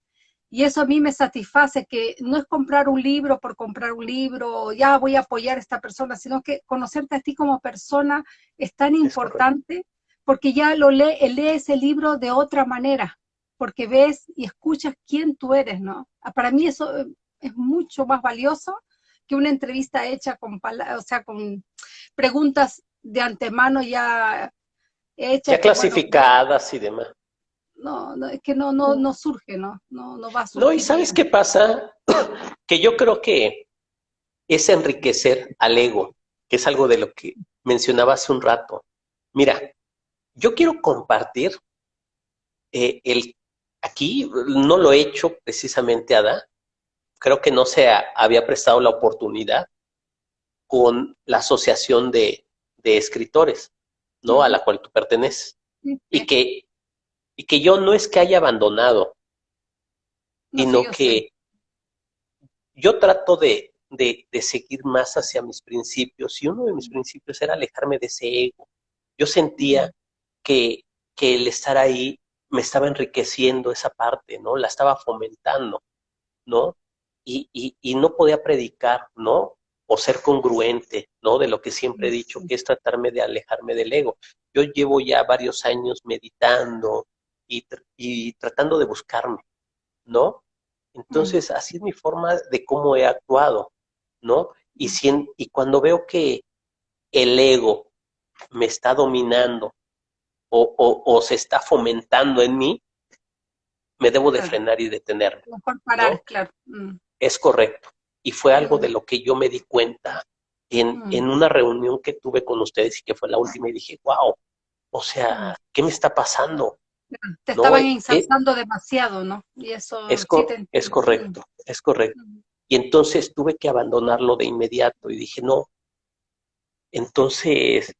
y eso a mí me satisface, que no es comprar un libro por comprar un libro, ya voy a apoyar a esta persona, sino que conocerte a ti como persona es tan importante porque ya lo lee, lees el libro de otra manera, porque ves y escuchas quién tú eres, ¿no? Ah, para mí eso eh, es mucho más valioso que una entrevista hecha con, o sea, con preguntas de antemano ya hechas.
Ya clasificadas y demás
no, no, es que no, no, no surge, ¿no? No, no va a surgir.
No, y ¿sabes qué pasa? que yo creo que es enriquecer al ego, que es algo de lo que mencionaba hace un rato. Mira, yo quiero compartir eh, el aquí no lo he hecho precisamente Ada, creo que no se había prestado la oportunidad con la asociación de, de escritores, ¿no? A la cual tú perteneces. Y que y que yo no es que haya abandonado, sino que yo trato de, de, seguir más hacia mis principios, y uno de mis principios era alejarme de ese ego. Yo sentía que, que el estar ahí me estaba enriqueciendo esa parte, ¿no? La estaba fomentando, ¿no? Y, y, y, no podía predicar, ¿no? O ser congruente, ¿no? De lo que siempre he dicho, que es tratarme de alejarme del ego. Yo llevo ya varios años meditando, y, tratando de buscarme, ¿no? Entonces, así es mi forma de cómo he actuado, ¿no? Y, si y cuando veo que el ego me está dominando o, se está fomentando en mí, me debo de frenar y detenerme.
Mejor parar, claro. Mm.
Es correcto. Y fue algo de lo que yo me di cuenta en, mm. en, una reunión que tuve con ustedes y que fue la última y dije, wow, o sea, ¿qué me está pasando?
Te estaban ensalzando demasiado, ¿no? Y eso
es, es correcto, es correcto. Y entonces tuve que abandonarlo de inmediato y dije, no. Entonces,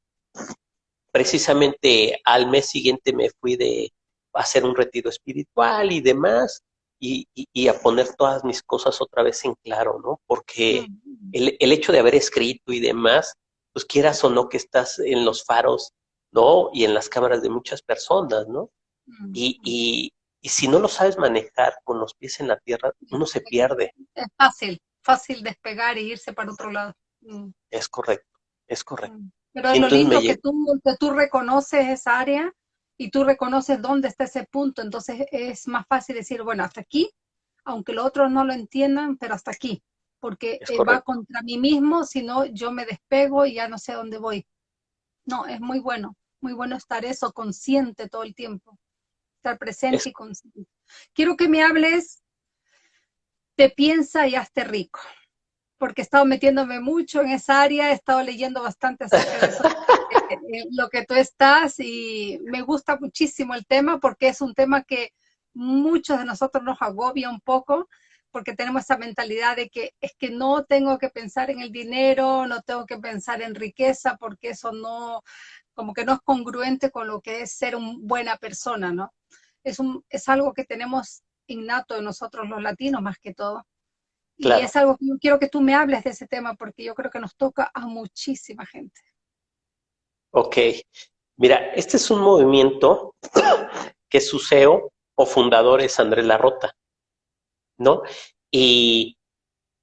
precisamente al mes siguiente me fui de hacer un retiro espiritual y demás, y, y, a poner todas mis cosas otra vez en claro, ¿no? Porque el, el, hecho de haber escrito y demás, pues quieras o no que estás en los faros, ¿no? Y en las cámaras de muchas personas, ¿no? Y, y, si no lo sabes manejar con los pies en la tierra, uno se pierde.
Es fácil, fácil despegar e irse para otro lado.
Mm. Es correcto, es correcto.
Pero lo lindo que tú, que tú reconoces esa área y tú reconoces dónde está ese punto, entonces es más fácil decir, bueno, hasta aquí, aunque los otros no lo entiendan, pero hasta aquí, porque eh, va contra mí mismo, si no yo me despego y ya no sé dónde voy. No, es muy bueno, muy bueno estar eso consciente todo el tiempo estar presente y consciente. Quiero que me hables de piensa y hazte rico, porque he estado metiéndome mucho en esa área, he estado leyendo bastante acerca de eso. lo que tú estás y me gusta muchísimo el tema porque es un tema que muchos de nosotros nos agobia un poco porque tenemos esa mentalidad de que es que no tengo que pensar en el dinero, no tengo que pensar en riqueza porque eso no, como que no es congruente con lo que es ser una buena persona, ¿no? Es, un, es algo que tenemos innato en nosotros los latinos más que todo. Y es algo que yo quiero que tú me hables de ese tema porque yo creo que nos toca a muchísima gente.
Ok. Mira, este es un movimiento que su CEO o fundador es Andrés Larrota, ¿no? Y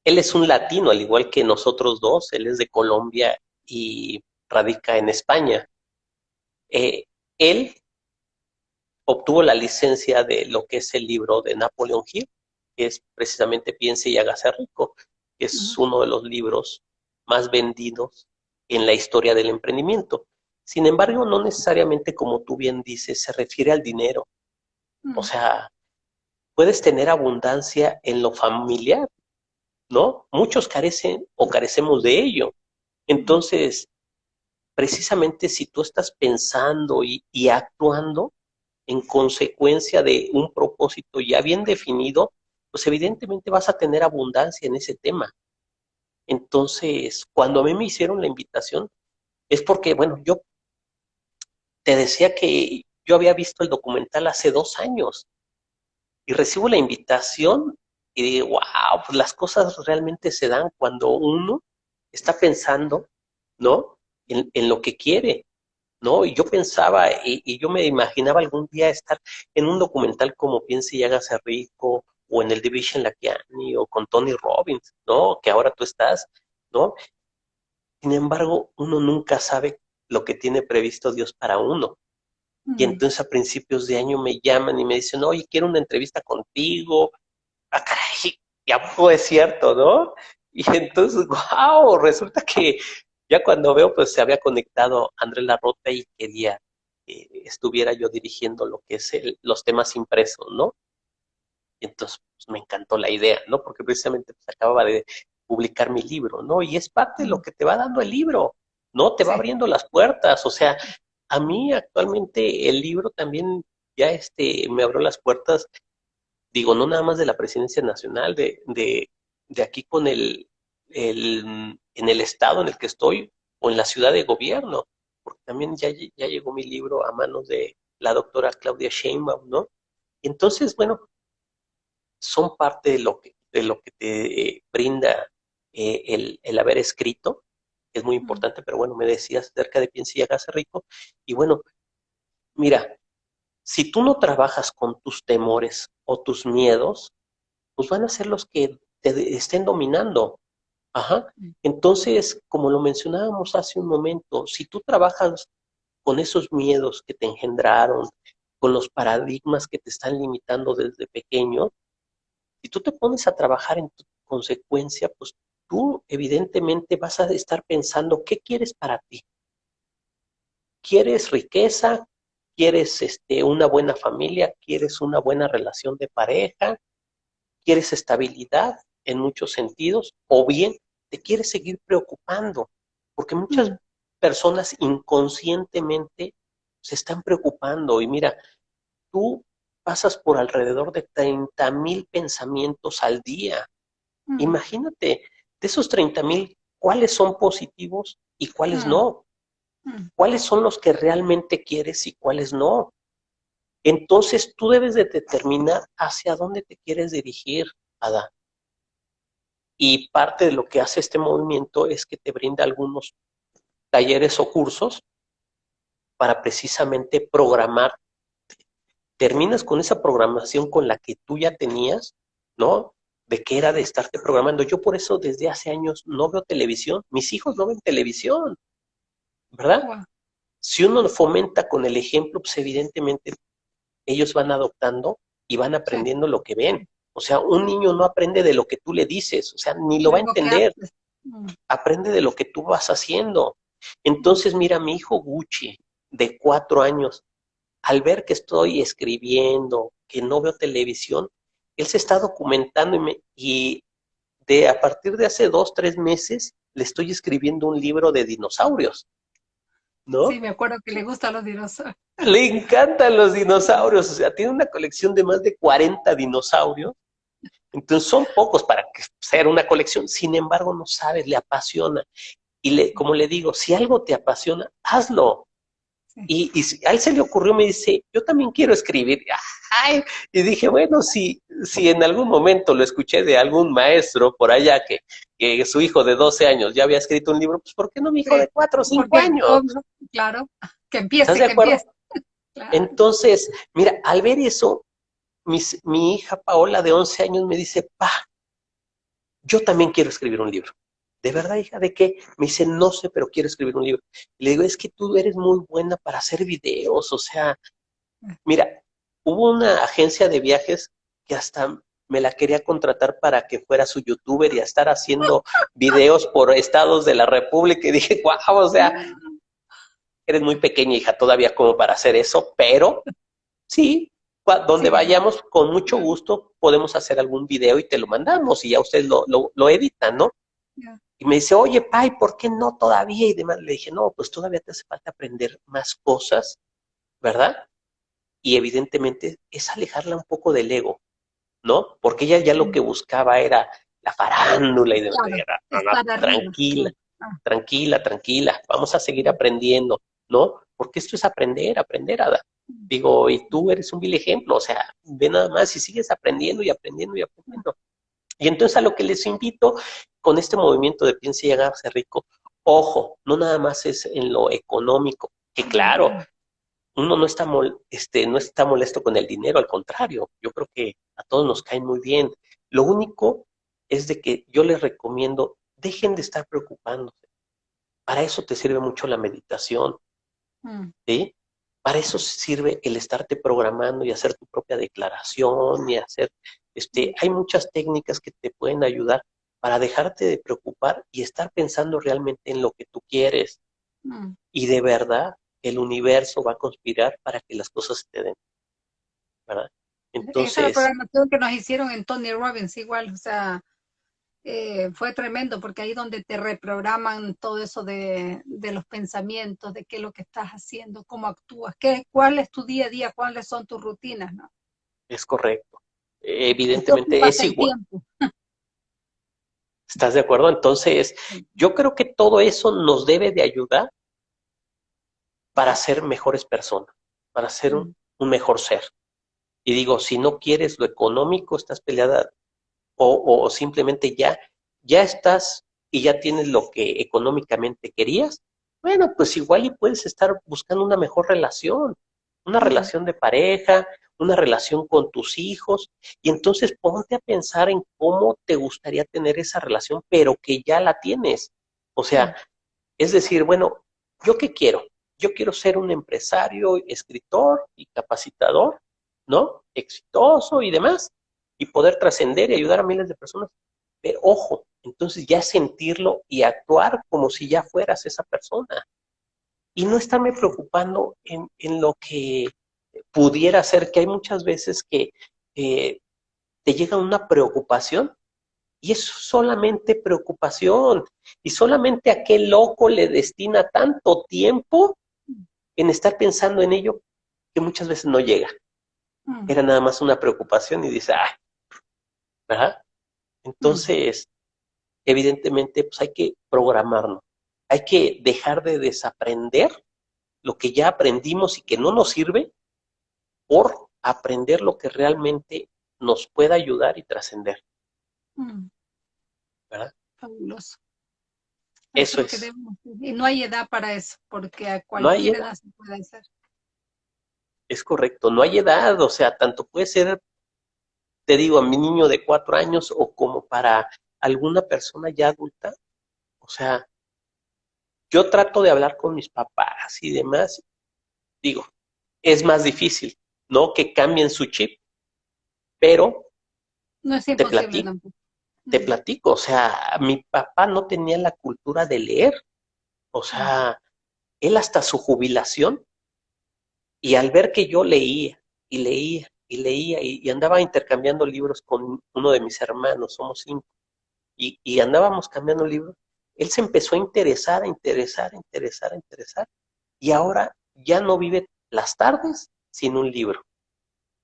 él es un latino, al igual que nosotros dos, él es de Colombia y radica en España. Eh, él obtuvo la licencia de lo que es el libro de Napoleon Hill, que es precisamente Piense y hágase rico, que es uno de los libros más vendidos en la historia del emprendimiento. Sin embargo, no necesariamente, como tú bien dices, se refiere al dinero. O sea, puedes tener abundancia en lo familiar, ¿no? Muchos carecen o carecemos de ello. Entonces, precisamente si tú estás pensando y, y actuando en consecuencia de un propósito ya bien definido, pues evidentemente vas a tener abundancia en ese tema. Entonces, cuando a mí me hicieron la invitación, es porque, bueno, yo te decía que yo había visto el documental hace dos años y recibo la invitación y digo, wow, pues las cosas realmente se dan cuando uno está pensando, ¿no? En, en lo que quiere, ¿no? Y yo pensaba y, yo me imaginaba algún día estar en un documental como Piense y hágase rico o en el Division Lakiani o con Tony Robbins, ¿no? Que ahora tú estás, ¿no? Sin embargo, uno nunca sabe lo que tiene previsto Dios para uno. Y entonces a principios de año me llaman y me dicen, oye, quiero una entrevista contigo. Ah, caray, ya fue cierto, ¿no? Y entonces, wow, resulta que ya cuando veo, pues se había conectado Andrés Larrota y quería que estuviera yo dirigiendo lo que es los temas impresos, ¿no? Y entonces pues, me encantó la idea, ¿no? Porque precisamente pues, acababa de publicar mi libro, ¿no? Y es parte de lo que te va dando el libro, ¿no? Te va abriendo las puertas, o sea, a mí actualmente el libro también ya este, me abrió las puertas, digo, no nada más de la presidencia nacional, de, de, de aquí con el, el, en el estado en el que estoy o en la ciudad de gobierno, porque también ya, ya llegó mi libro a manos de la doctora Claudia Sheinbaum, ¿no? entonces, bueno, son parte de lo que, de lo que te brinda eh, el, el, haber escrito, es muy importante, pero bueno, me decías acerca de Piensa y hágase rico, y bueno, mira, si tú no trabajas con tus temores o tus miedos, pues van a ser los que te estén dominando. Ajá. Mm. Entonces, como lo mencionábamos hace un momento, si tú trabajas con esos miedos que te engendraron, con los paradigmas que te están limitando desde pequeño, si tú te pones a trabajar en tu consecuencia, pues tú evidentemente vas a estar pensando qué quieres para ti. ¿Quieres riqueza? ¿Quieres este, una buena familia? ¿Quieres una buena relación de pareja? ¿Quieres estabilidad en muchos sentidos? ¿O bien te quieres seguir preocupando? Porque muchas personas inconscientemente se están preocupando y mira, tú pasas por alrededor de 30 mil pensamientos al día. Imagínate, de esos 30 mil, ¿cuáles son positivos y cuáles no? ¿Cuáles son los que realmente quieres y cuáles no? Entonces tú debes de determinar hacia dónde te quieres dirigir, Ada. Y parte de lo que hace este movimiento es que te brinda algunos talleres o cursos para precisamente programar terminas con esa programación con la que tú ya tenías, ¿no? De que era de estarte programando. Yo por eso desde hace años no veo televisión. Mis hijos no ven televisión, ¿verdad? Si uno fomenta con el ejemplo, pues evidentemente ellos van adoptando y van aprendiendo lo que ven. O sea, un niño no aprende de lo que tú le dices, o sea, ni lo va a entender. Mm. Aprende de lo que tú vas haciendo. Entonces, mira, mi hijo Gucci, de cuatro años, al ver que estoy escribiendo, que no veo televisión, él se está documentando y, y de a partir de hace dos, tres meses le estoy escribiendo un libro de dinosaurios. ¿no?
Sí, me acuerdo que le gustan los dinosaurios.
Le encantan los dinosaurios, o sea, tiene una colección de más de 40 dinosaurios. Entonces son pocos para ser una colección, sin embargo no sabes, le apasiona. Y le, como le digo, si algo te apasiona, hazlo. Y, a él se le ocurrió, me dice, yo también quiero escribir. y dije, bueno, si, si en algún momento lo escuché de algún maestro por allá que, que su hijo de 12 años ya había escrito un libro, pues ¿por qué no mi hijo de 4 o 5 años?
Claro, que empiece,
¿Estás de acuerdo? Entonces, mira, al ver eso, mi hija Paola de 11 años me dice, pa, yo también quiero escribir un libro. ¿De verdad, hija? ¿De qué? Me dice, no sé, pero quiero escribir un libro. le digo, es que tú eres muy buena para hacer videos, o sea, mira, hubo una agencia de viajes que hasta me la quería contratar para que fuera su youtuber y a estar haciendo videos por estados de la república y dije, guau, o sea, eres muy pequeña, hija, todavía como para hacer eso, pero sí, donde vayamos, con mucho gusto podemos hacer algún video y te lo mandamos y ya ustedes lo, lo, editan, ¿no? Y me dice, oye, Pai, ¿por qué no todavía? Y demás. Le dije, no, pues todavía te hace falta aprender más cosas, ¿verdad? Y evidentemente es alejarla un poco del ego, ¿no? Porque ella ya lo que buscaba era la farándula y demás. tranquila, ah. tranquila, tranquila, vamos a seguir aprendiendo, ¿no? Porque esto es aprender, aprender, Ada. Digo, y tú eres un vil ejemplo, o sea, ve nada más y sigues aprendiendo y aprendiendo y aprendiendo. Y entonces a lo que les invito con este movimiento de piensa y hágase rico, ojo, no nada más es en lo económico, que claro, uno no está, este, no está molesto con el dinero, al contrario, yo creo que a todos nos cae muy bien. Lo único es de que yo les recomiendo, dejen de estar preocupándose. Para eso te sirve mucho la meditación, mm. ¿sí? Para eso sirve el estarte programando y hacer tu propia declaración y hacer, este, hay muchas técnicas que te pueden ayudar para dejarte de preocupar y estar pensando realmente en lo que tú quieres. Mm. Y de verdad, el universo va a conspirar para que las cosas te den. ¿Verdad?
Entonces, Esa es la programación que nos hicieron en Tony Robbins igual, o sea, eh, fue tremendo porque ahí donde te reprograman todo eso de, los pensamientos, de qué es lo que estás haciendo, cómo actúas, qué, cuál es tu día a día, cuáles son tus rutinas, ¿no?
Es correcto. Evidentemente es igual. ¿Estás de acuerdo? Entonces, yo creo que todo eso nos debe de ayudar para ser mejores personas, para ser un, un mejor ser. Y digo, si no quieres lo económico, estás peleada o, simplemente ya, ya estás y ya tienes lo que económicamente querías, bueno, pues igual y puedes estar buscando una mejor relación, una relación de pareja, una relación con tus hijos, y entonces ponte a pensar en cómo te gustaría tener esa relación, pero que ya la tienes. O sea, es decir, bueno, ¿yo qué quiero? Yo quiero ser un empresario, escritor y capacitador, ¿no? Exitoso y demás y poder trascender y ayudar a miles de personas. Pero ojo, entonces ya sentirlo y actuar como si ya fueras esa persona. Y no estarme preocupando en, lo que pudiera ser, que hay muchas veces que te llega una preocupación y es solamente preocupación. Y solamente aquel loco le destina tanto tiempo en estar pensando en ello que muchas veces no llega. Mm. Era nada más una preocupación y dice, ay, ¿verdad? Entonces, evidentemente, pues hay que programarnos, hay que dejar de desaprender lo que ya aprendimos y que no nos sirve por aprender lo que realmente nos pueda ayudar y trascender. Mm. ¿Verdad?
Fabuloso. Eso es. y no hay edad para eso, porque a cualquier edad se puede hacer.
Es correcto, no hay edad, o sea, tanto puede ser te digo, a mi niño de cuatro años o como para alguna persona ya adulta. O sea, yo trato de hablar con mis papás y demás. Digo, es más difícil, ¿no? Que cambien su chip, pero
no es te platico,
te platico, o sea, mi papá no tenía la cultura de leer, o sea, él hasta su jubilación, y al ver que yo leía y leía y leía y, andaba intercambiando libros con uno de mis hermanos, somos cinco, y, y, andábamos cambiando libros. Él se empezó a interesar, a interesar, a interesar, a interesar. y ahora ya no vive las tardes sin un libro.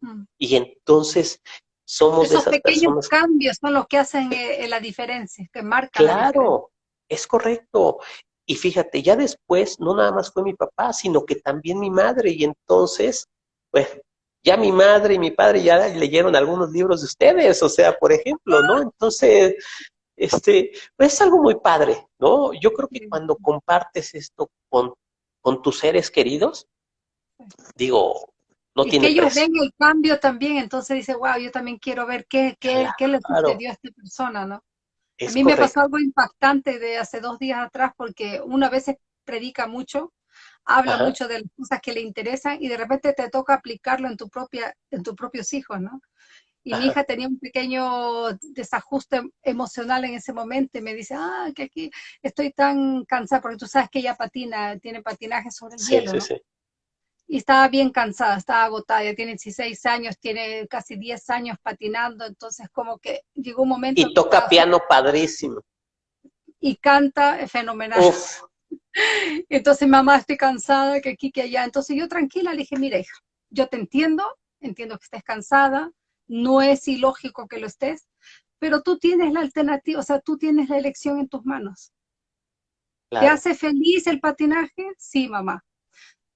Mm. Y entonces somos
Esos pequeños cambios son los que hacen eh, la diferencia, que marcan.
Claro, es correcto. Y fíjate, ya después no nada más fue mi papá, sino que también mi madre. Y entonces, pues, ya mi madre y mi padre ya leyeron algunos libros de ustedes, o sea, por ejemplo, ¿no? Entonces, este, pues es algo muy padre, ¿no? Yo creo que cuando compartes esto con, con tus seres queridos, digo, no
y
tiene
que ellos ven el cambio también, entonces dice, wow, yo también quiero ver qué, qué, qué le sucedió a esta persona, ¿no? a mí me pasó algo impactante de hace dos días atrás porque una vez predica mucho, habla mucho de las cosas que le interesan y de repente te toca aplicarlo en tu propia, en tus propios hijos, ¿no? Y mi hija tenía un pequeño desajuste emocional en ese momento y me dice, ah, que aquí estoy tan cansada, porque tú sabes que ella patina, tiene patinaje sobre el hielo, ¿no? sí y estaba bien cansada, estaba agotada, ya tiene 16 años, tiene casi 10 años patinando, entonces como que llegó un momento...
Y toca piano padrísimo.
Y canta fenomenal. Entonces, mamá, estoy cansada, que aquí, que allá. Entonces yo tranquila le dije, mira hija, yo te entiendo, entiendo que estés cansada, no es ilógico que lo estés, pero tú tienes la alternativa, o sea, tú tienes la elección en tus manos. ¿Te hace feliz el patinaje? Sí, mamá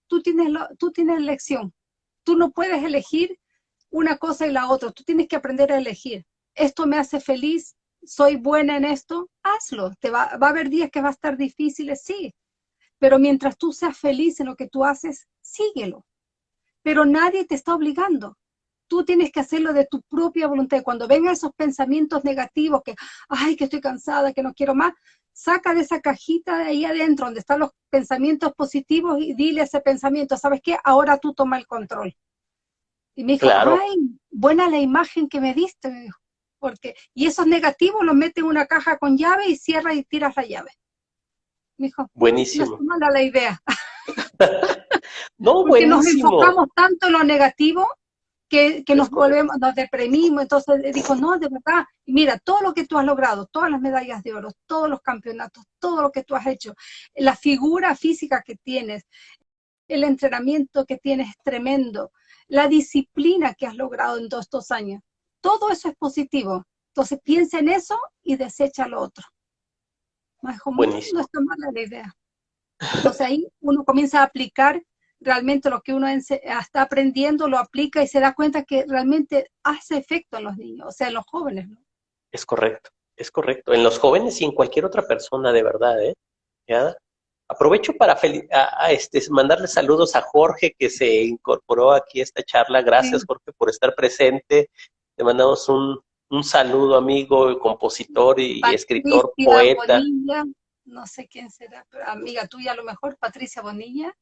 tú tienes, lo, tú tienes elección. Tú no puedes elegir una cosa y la otra. Tú tienes que aprender a elegir. Esto me hace feliz, soy buena en esto, hazlo. Te va, va a haber días que va a estar difíciles, sí. Pero mientras tú seas feliz en lo que tú haces, síguelo. Pero nadie te está obligando. Tú tienes que hacerlo de tu propia voluntad. Cuando vengan esos pensamientos negativos que, ay, que estoy cansada, que no quiero más, saca de esa cajita de ahí adentro donde están los pensamientos positivos y dile ese pensamiento, ¿sabes qué? Ahora tú toma el control. Y me dijo, ay, buena la imagen que me diste, me dijo. Porque, y esos negativos los mete en una caja con llave y cierra y tiras la llave. Me dijo,
buenísimo.
No es mala la idea.
no,
Porque nos enfocamos tanto en lo negativo que, nos volvemos, nos deprimimos, entonces dijo, no, de verdad, mira, todo lo que tú has logrado, todas las medallas de oro, todos los campeonatos, todo lo que tú has hecho, la figura física que tienes, el entrenamiento que tienes es tremendo, la disciplina que has logrado en todos estos años, todo eso es positivo. Entonces piensa en eso y desecha lo otro. Más como no está mala la idea. Entonces ahí uno comienza a aplicar realmente lo que uno está aprendiendo lo aplica y se da cuenta que realmente hace efecto en los niños, o sea, en los jóvenes, ¿no?
Es correcto, es correcto. En los jóvenes y en cualquier otra persona, de verdad, ¿eh? ¿Ya? Aprovecho para a, este, mandarle saludos a Jorge que se incorporó aquí a esta charla. Gracias, Jorge, por estar presente. Te mandamos un, un saludo, amigo, compositor y, escritor, poeta.
Bonilla, no sé quién será, pero amiga tuya a lo mejor, Patricia Bonilla.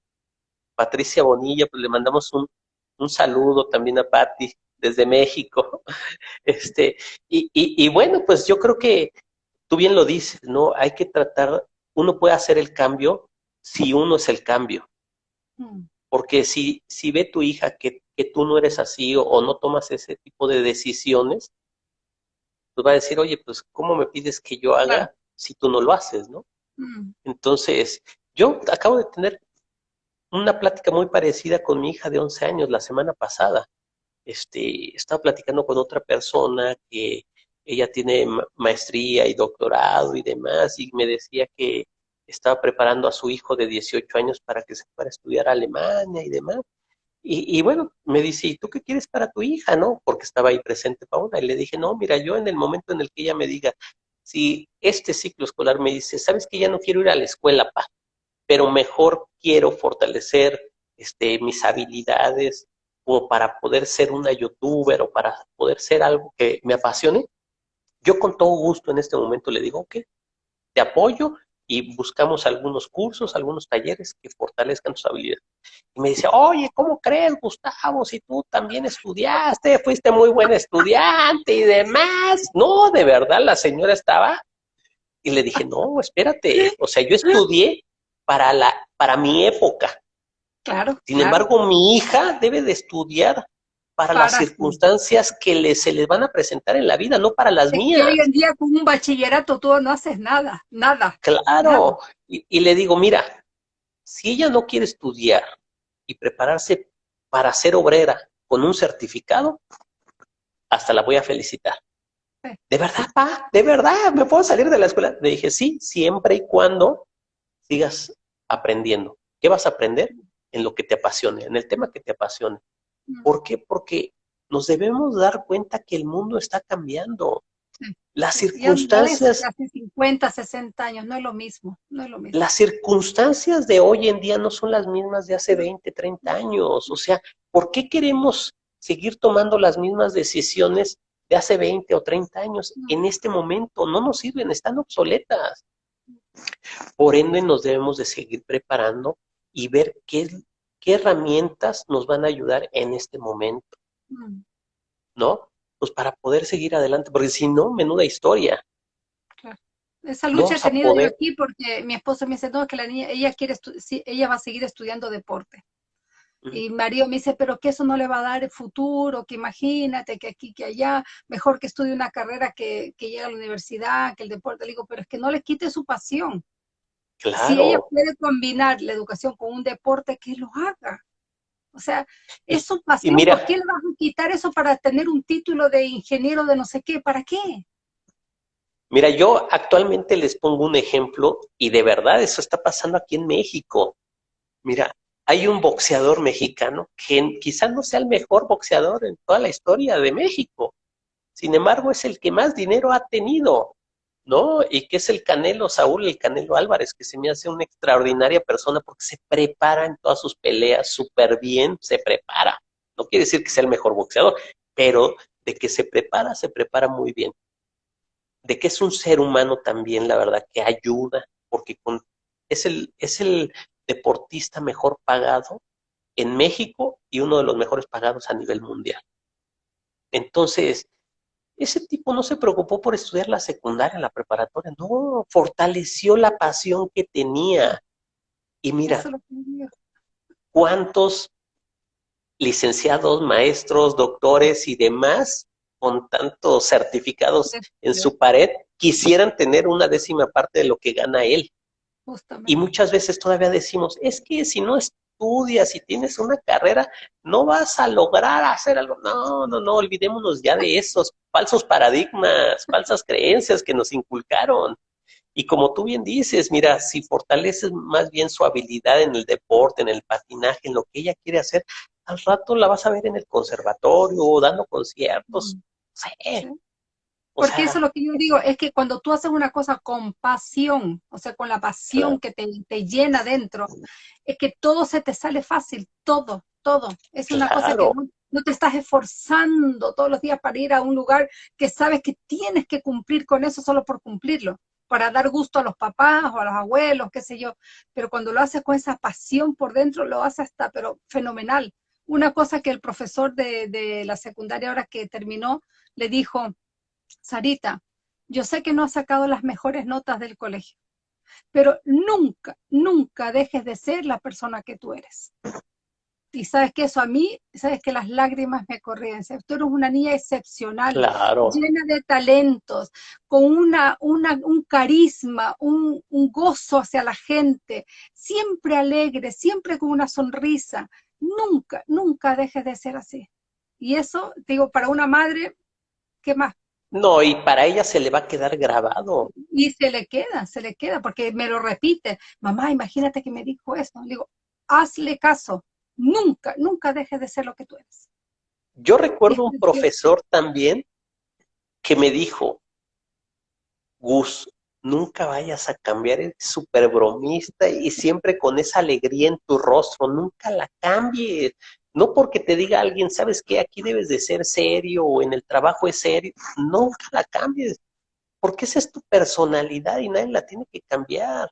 Patricia Bonilla, pues le mandamos un, saludo también a Patti desde México. Este, y, y, bueno, pues yo creo que tú bien lo dices, ¿no? Hay que tratar, uno puede hacer el cambio si uno es el cambio. Mm. Porque si, si ve tu hija que, tú no eres así o, no tomas ese tipo de decisiones, pues va a decir, oye, pues ¿cómo me pides que yo haga si tú no lo haces, no? Mm. Entonces, yo acabo de tener una plática muy parecida con mi hija de 11 años la semana pasada. Este, estaba platicando con otra persona que ella tiene maestría y doctorado y demás, y me decía que estaba preparando a su hijo de 18 años para que se fuera a estudiar a Alemania y demás. Y, y, bueno, me dice, ¿y tú qué quieres para tu hija, no? Porque estaba ahí presente Paola. Y le dije, no, mira, yo en el momento en el que ella me diga, si este ciclo escolar me dice, ¿sabes que ya no quiero ir a la escuela, pa? Pero mejor quiero fortalecer este, mis habilidades como para poder ser una youtuber o para poder ser algo que me apasione, yo con todo gusto en este momento le digo, ok, te apoyo y buscamos algunos cursos, algunos talleres que fortalezcan tus habilidades. Y me dice, oye, ¿cómo crees, Gustavo, si tú también estudiaste, fuiste muy buen estudiante y demás? No, de verdad, la señora estaba... Y le dije, no, espérate, o sea, yo estudié para, la, para mi época.
Claro.
Sin embargo, mi hija debe de estudiar para, las circunstancias que le, se les van a presentar en la vida, no para las mías.
hoy en día con un bachillerato tú no haces nada, nada.
Claro, Y, le digo, mira, Si ella no quiere estudiar y prepararse para ser obrera con un certificado, hasta la voy a felicitar. ¿De verdad, pa? ¿De verdad? ¿Me puedo salir de la escuela? Le dije, sí, siempre y cuando sigas aprendiendo. ¿Qué vas a aprender? En lo que te apasione, en el tema que te apasione. ¿Por qué? Porque nos debemos dar cuenta que el mundo está cambiando. Las circunstancias...
hace 50, 60 años, no es lo mismo, no es lo mismo.
Las circunstancias de hoy en día no son las mismas de hace 20, 30 años. O sea, ¿por qué queremos seguir tomando las mismas decisiones de hace 20 o 30 años en este momento? No nos sirven, están obsoletas. Por ende, nos debemos de seguir preparando y ver qué, qué herramientas nos van a ayudar en este momento. Mm. ¿No? pues para poder seguir adelante, porque si no, menuda historia.
Claro. Esa lucha he tenido yo aquí porque mi esposa me dice, no, que la niña, ella quiere, ella va a seguir estudiando deporte. Y Mario me dice, pero que eso no le va a dar el futuro, que imagínate que aquí, que allá, mejor que estudie una carrera que, que llegue a la universidad, que el deporte. Le digo, pero es que no le quite su pasión. Claro. Si ella puede combinar la educación con un deporte, que lo haga. O sea, es su pasión. ¿Por qué le vas a quitar eso para tener un título de ingeniero de no sé qué? ¿Para qué?
Mira, yo actualmente les pongo un ejemplo y de verdad eso está pasando aquí en México. Mira, hay un boxeador mexicano que quizás no sea el mejor boxeador en toda la historia de México. Sin embargo, es el que más dinero ha tenido. ¿no? Y que es el Canelo Saúl, el Canelo Álvarez, que se me hace una extraordinaria persona porque se prepara en todas sus peleas súper bien, se prepara. No quiere decir que sea el mejor boxeador, pero de que se prepara, se prepara muy bien. De que es un ser humano también, la verdad, que ayuda, porque con, es, el, es el deportista mejor pagado en México y uno de los mejores pagados a nivel mundial. Entonces, ese tipo no se preocupó por estudiar la secundaria, la preparatoria, no, fortaleció la pasión que tenía. Y mira, cuántos licenciados, maestros, doctores y demás con tantos certificados en su pared quisieran tener una décima parte de lo que gana él. Y muchas veces todavía decimos, es que si no es estudias, si tienes una carrera, no vas a lograr hacer algo. No, no, no, olvidémonos ya de esos falsos paradigmas, falsas creencias que nos inculcaron. Y como tú bien dices, mira, si fortaleces más bien su habilidad en el deporte, en el patinaje, en lo que ella quiere hacer, al rato la vas a ver en el conservatorio, dando conciertos. Sí.
Porque eso es lo que yo digo, es que cuando tú haces una cosa con pasión, o sea, con la pasión que te, llena dentro, es que todo se te sale fácil, todo, todo. Es una cosa que no, te estás esforzando todos los días para ir a un lugar que sabes que tienes que cumplir con eso solo por cumplirlo, para dar gusto a los papás o a los abuelos, qué sé yo. Pero cuando lo haces con esa pasión por dentro, lo haces hasta, pero fenomenal. Una cosa que el profesor de, de la secundaria ahora que terminó, le dijo, Sarita, yo sé que no has sacado las mejores notas del colegio, pero nunca, nunca dejes de ser la persona que tú eres. Y sabes que eso a mí, sabes que las lágrimas me corrían. Tú eres una niña excepcional, llena de talentos, con una, un carisma, un, un gozo hacia la gente, siempre alegre, siempre con una sonrisa. Nunca, nunca dejes de ser así. Y eso, digo, para una madre, ¿qué más
no, y para ella se le va a quedar grabado.
Y se le queda, se le queda, porque me lo repite. Mamá, imagínate que me dijo eso. Le digo, hazle caso. Nunca, nunca dejes de ser lo que tú eres.
Yo recuerdo un profesor también que me dijo, Gus, nunca vayas a cambiar, eres súper bromista y siempre con esa alegría en tu rostro, nunca la cambies. No porque te diga alguien, ¿sabes qué? Aquí debes de ser serio o en el trabajo es serio. Nunca la cambies, porque esa es tu personalidad y nadie la tiene que cambiar.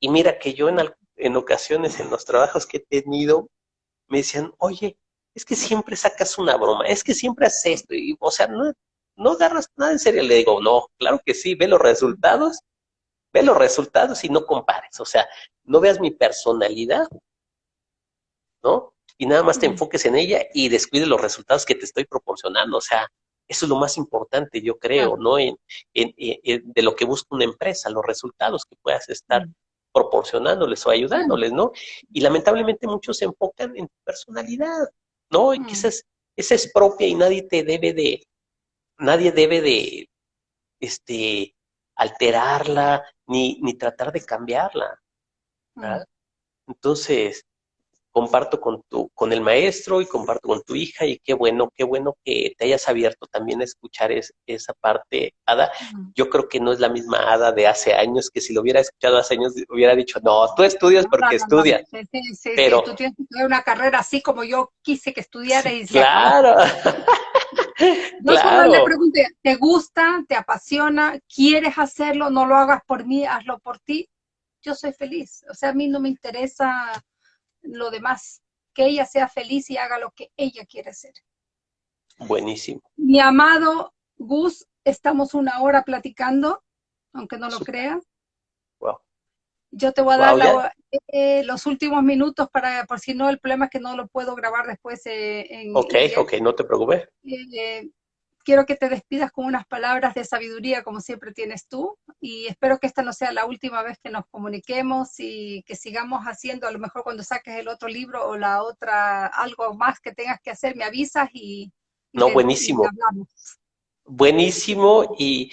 Y mira que yo en, en ocasiones en los trabajos que he tenido, me decían, oye, es que siempre sacas una broma, es que siempre haces esto, y, o sea, no, no agarras nada en serio. Le digo, no, claro que sí, ve los resultados, ve los resultados y no compares, o sea, no veas mi personalidad, ¿no? Y nada más te enfoques en ella y descuides los resultados que te estoy proporcionando. O sea, eso es lo más importante, yo creo, ¿no? En, en, de lo que busca una empresa, los resultados que puedas estar proporcionándoles o ayudándoles, ¿no? Y lamentablemente muchos se enfocan en personalidad, ¿no? Y que mm. esa es, esa es propia y nadie te debe de, nadie debe de, este, alterarla, ni, ni tratar de cambiarla. ¿verdad? Entonces, comparto con tu, con el maestro y comparto con tu hija y qué bueno, qué bueno que te hayas abierto también a escuchar esa parte, Ada. Yo creo que no es la misma Ada de hace años, que si lo hubiera escuchado hace años hubiera dicho, no, tú estudias porque estudias.
Sí, sí, pero tú tienes que estudiar una carrera así como yo quise que estudiara y
Claro.
No solo le pregunte, ¿te gusta? ¿Te apasiona? ¿Quieres hacerlo? No lo hagas por mí, hazlo por ti. Yo soy feliz. O sea, a mí no me interesa lo demás. Que ella sea feliz y haga lo que ella quiere hacer.
Buenísimo.
Mi amado Gus, estamos una hora platicando, aunque no lo creas.
Wow.
Yo te voy a dar eh, los últimos minutos para, por si no, el problema es que no lo puedo grabar después eh, en...
Ok, ok, no te preocupes.
Eh, quiero que te despidas con unas palabras de sabiduría como siempre tienes tú y espero que esta no sea la última vez que nos comuniquemos y que sigamos haciendo, a lo mejor cuando saques el otro libro o la otra, algo más que tengas que hacer, me avisas y...
no, buenísimo. buenísimo y,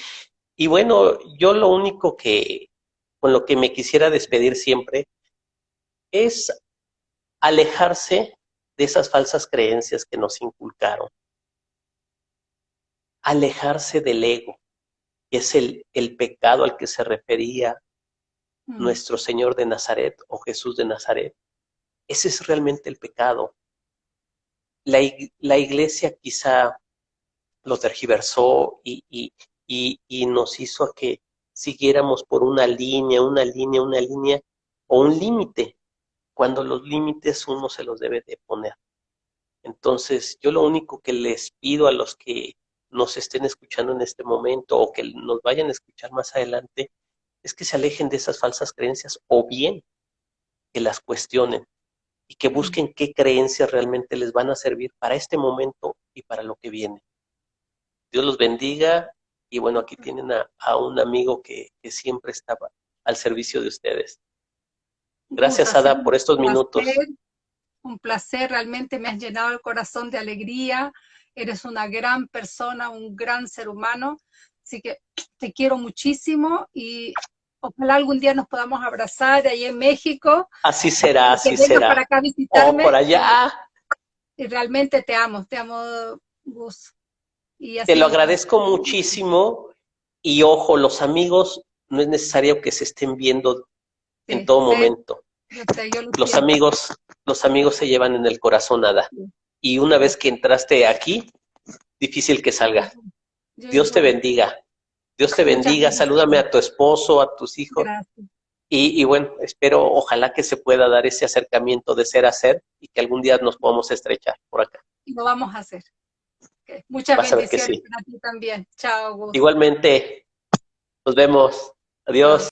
y bueno, yo lo único que, con lo que me quisiera despedir siempre es alejarse de esas falsas creencias que nos inculcaron alejarse del ego, que es el, el pecado al que se refería mm. nuestro Señor de Nazaret o Jesús de Nazaret. Ese es realmente el pecado. La, la iglesia quizá lo tergiversó y, y, y, y nos hizo a que siguiéramos por una línea, una línea, una línea o un límite, cuando los límites uno se los debe de poner. Entonces, yo lo único que les pido a los que nos estén escuchando en este momento o que nos vayan a escuchar más adelante, es que se alejen de esas falsas creencias o bien que las cuestionen y que busquen qué creencias realmente les van a servir para este momento y para lo que viene. Dios los bendiga y bueno, aquí tienen a, un amigo que, que, siempre estaba al servicio de ustedes. Gracias, Ada, por estos minutos.
Un placer, realmente me has llenado el corazón de alegría eres una gran persona, un gran ser humano, así que te quiero muchísimo y ojalá algún día nos podamos abrazar ahí en México.
Así será, así será.
para acá visitarme.
O por allá.
Y, realmente te amo, te amo, Gus.
Y te lo agradezco muchísimo y ojo, los amigos no es necesario que se estén viendo en todo momento. los amigos, los amigos se llevan en el corazón nada y una vez que entraste aquí, difícil que salga. Dios te bendiga. Dios te bendiga. Salúdame a tu esposo, a tus hijos. Y, y, bueno, espero, ojalá que se pueda dar ese acercamiento de ser a ser y que algún día nos podamos estrechar por acá.
Y lo vamos a hacer. Muchas bendiciones para ti también. Chao.
Igualmente. Nos vemos. Adiós.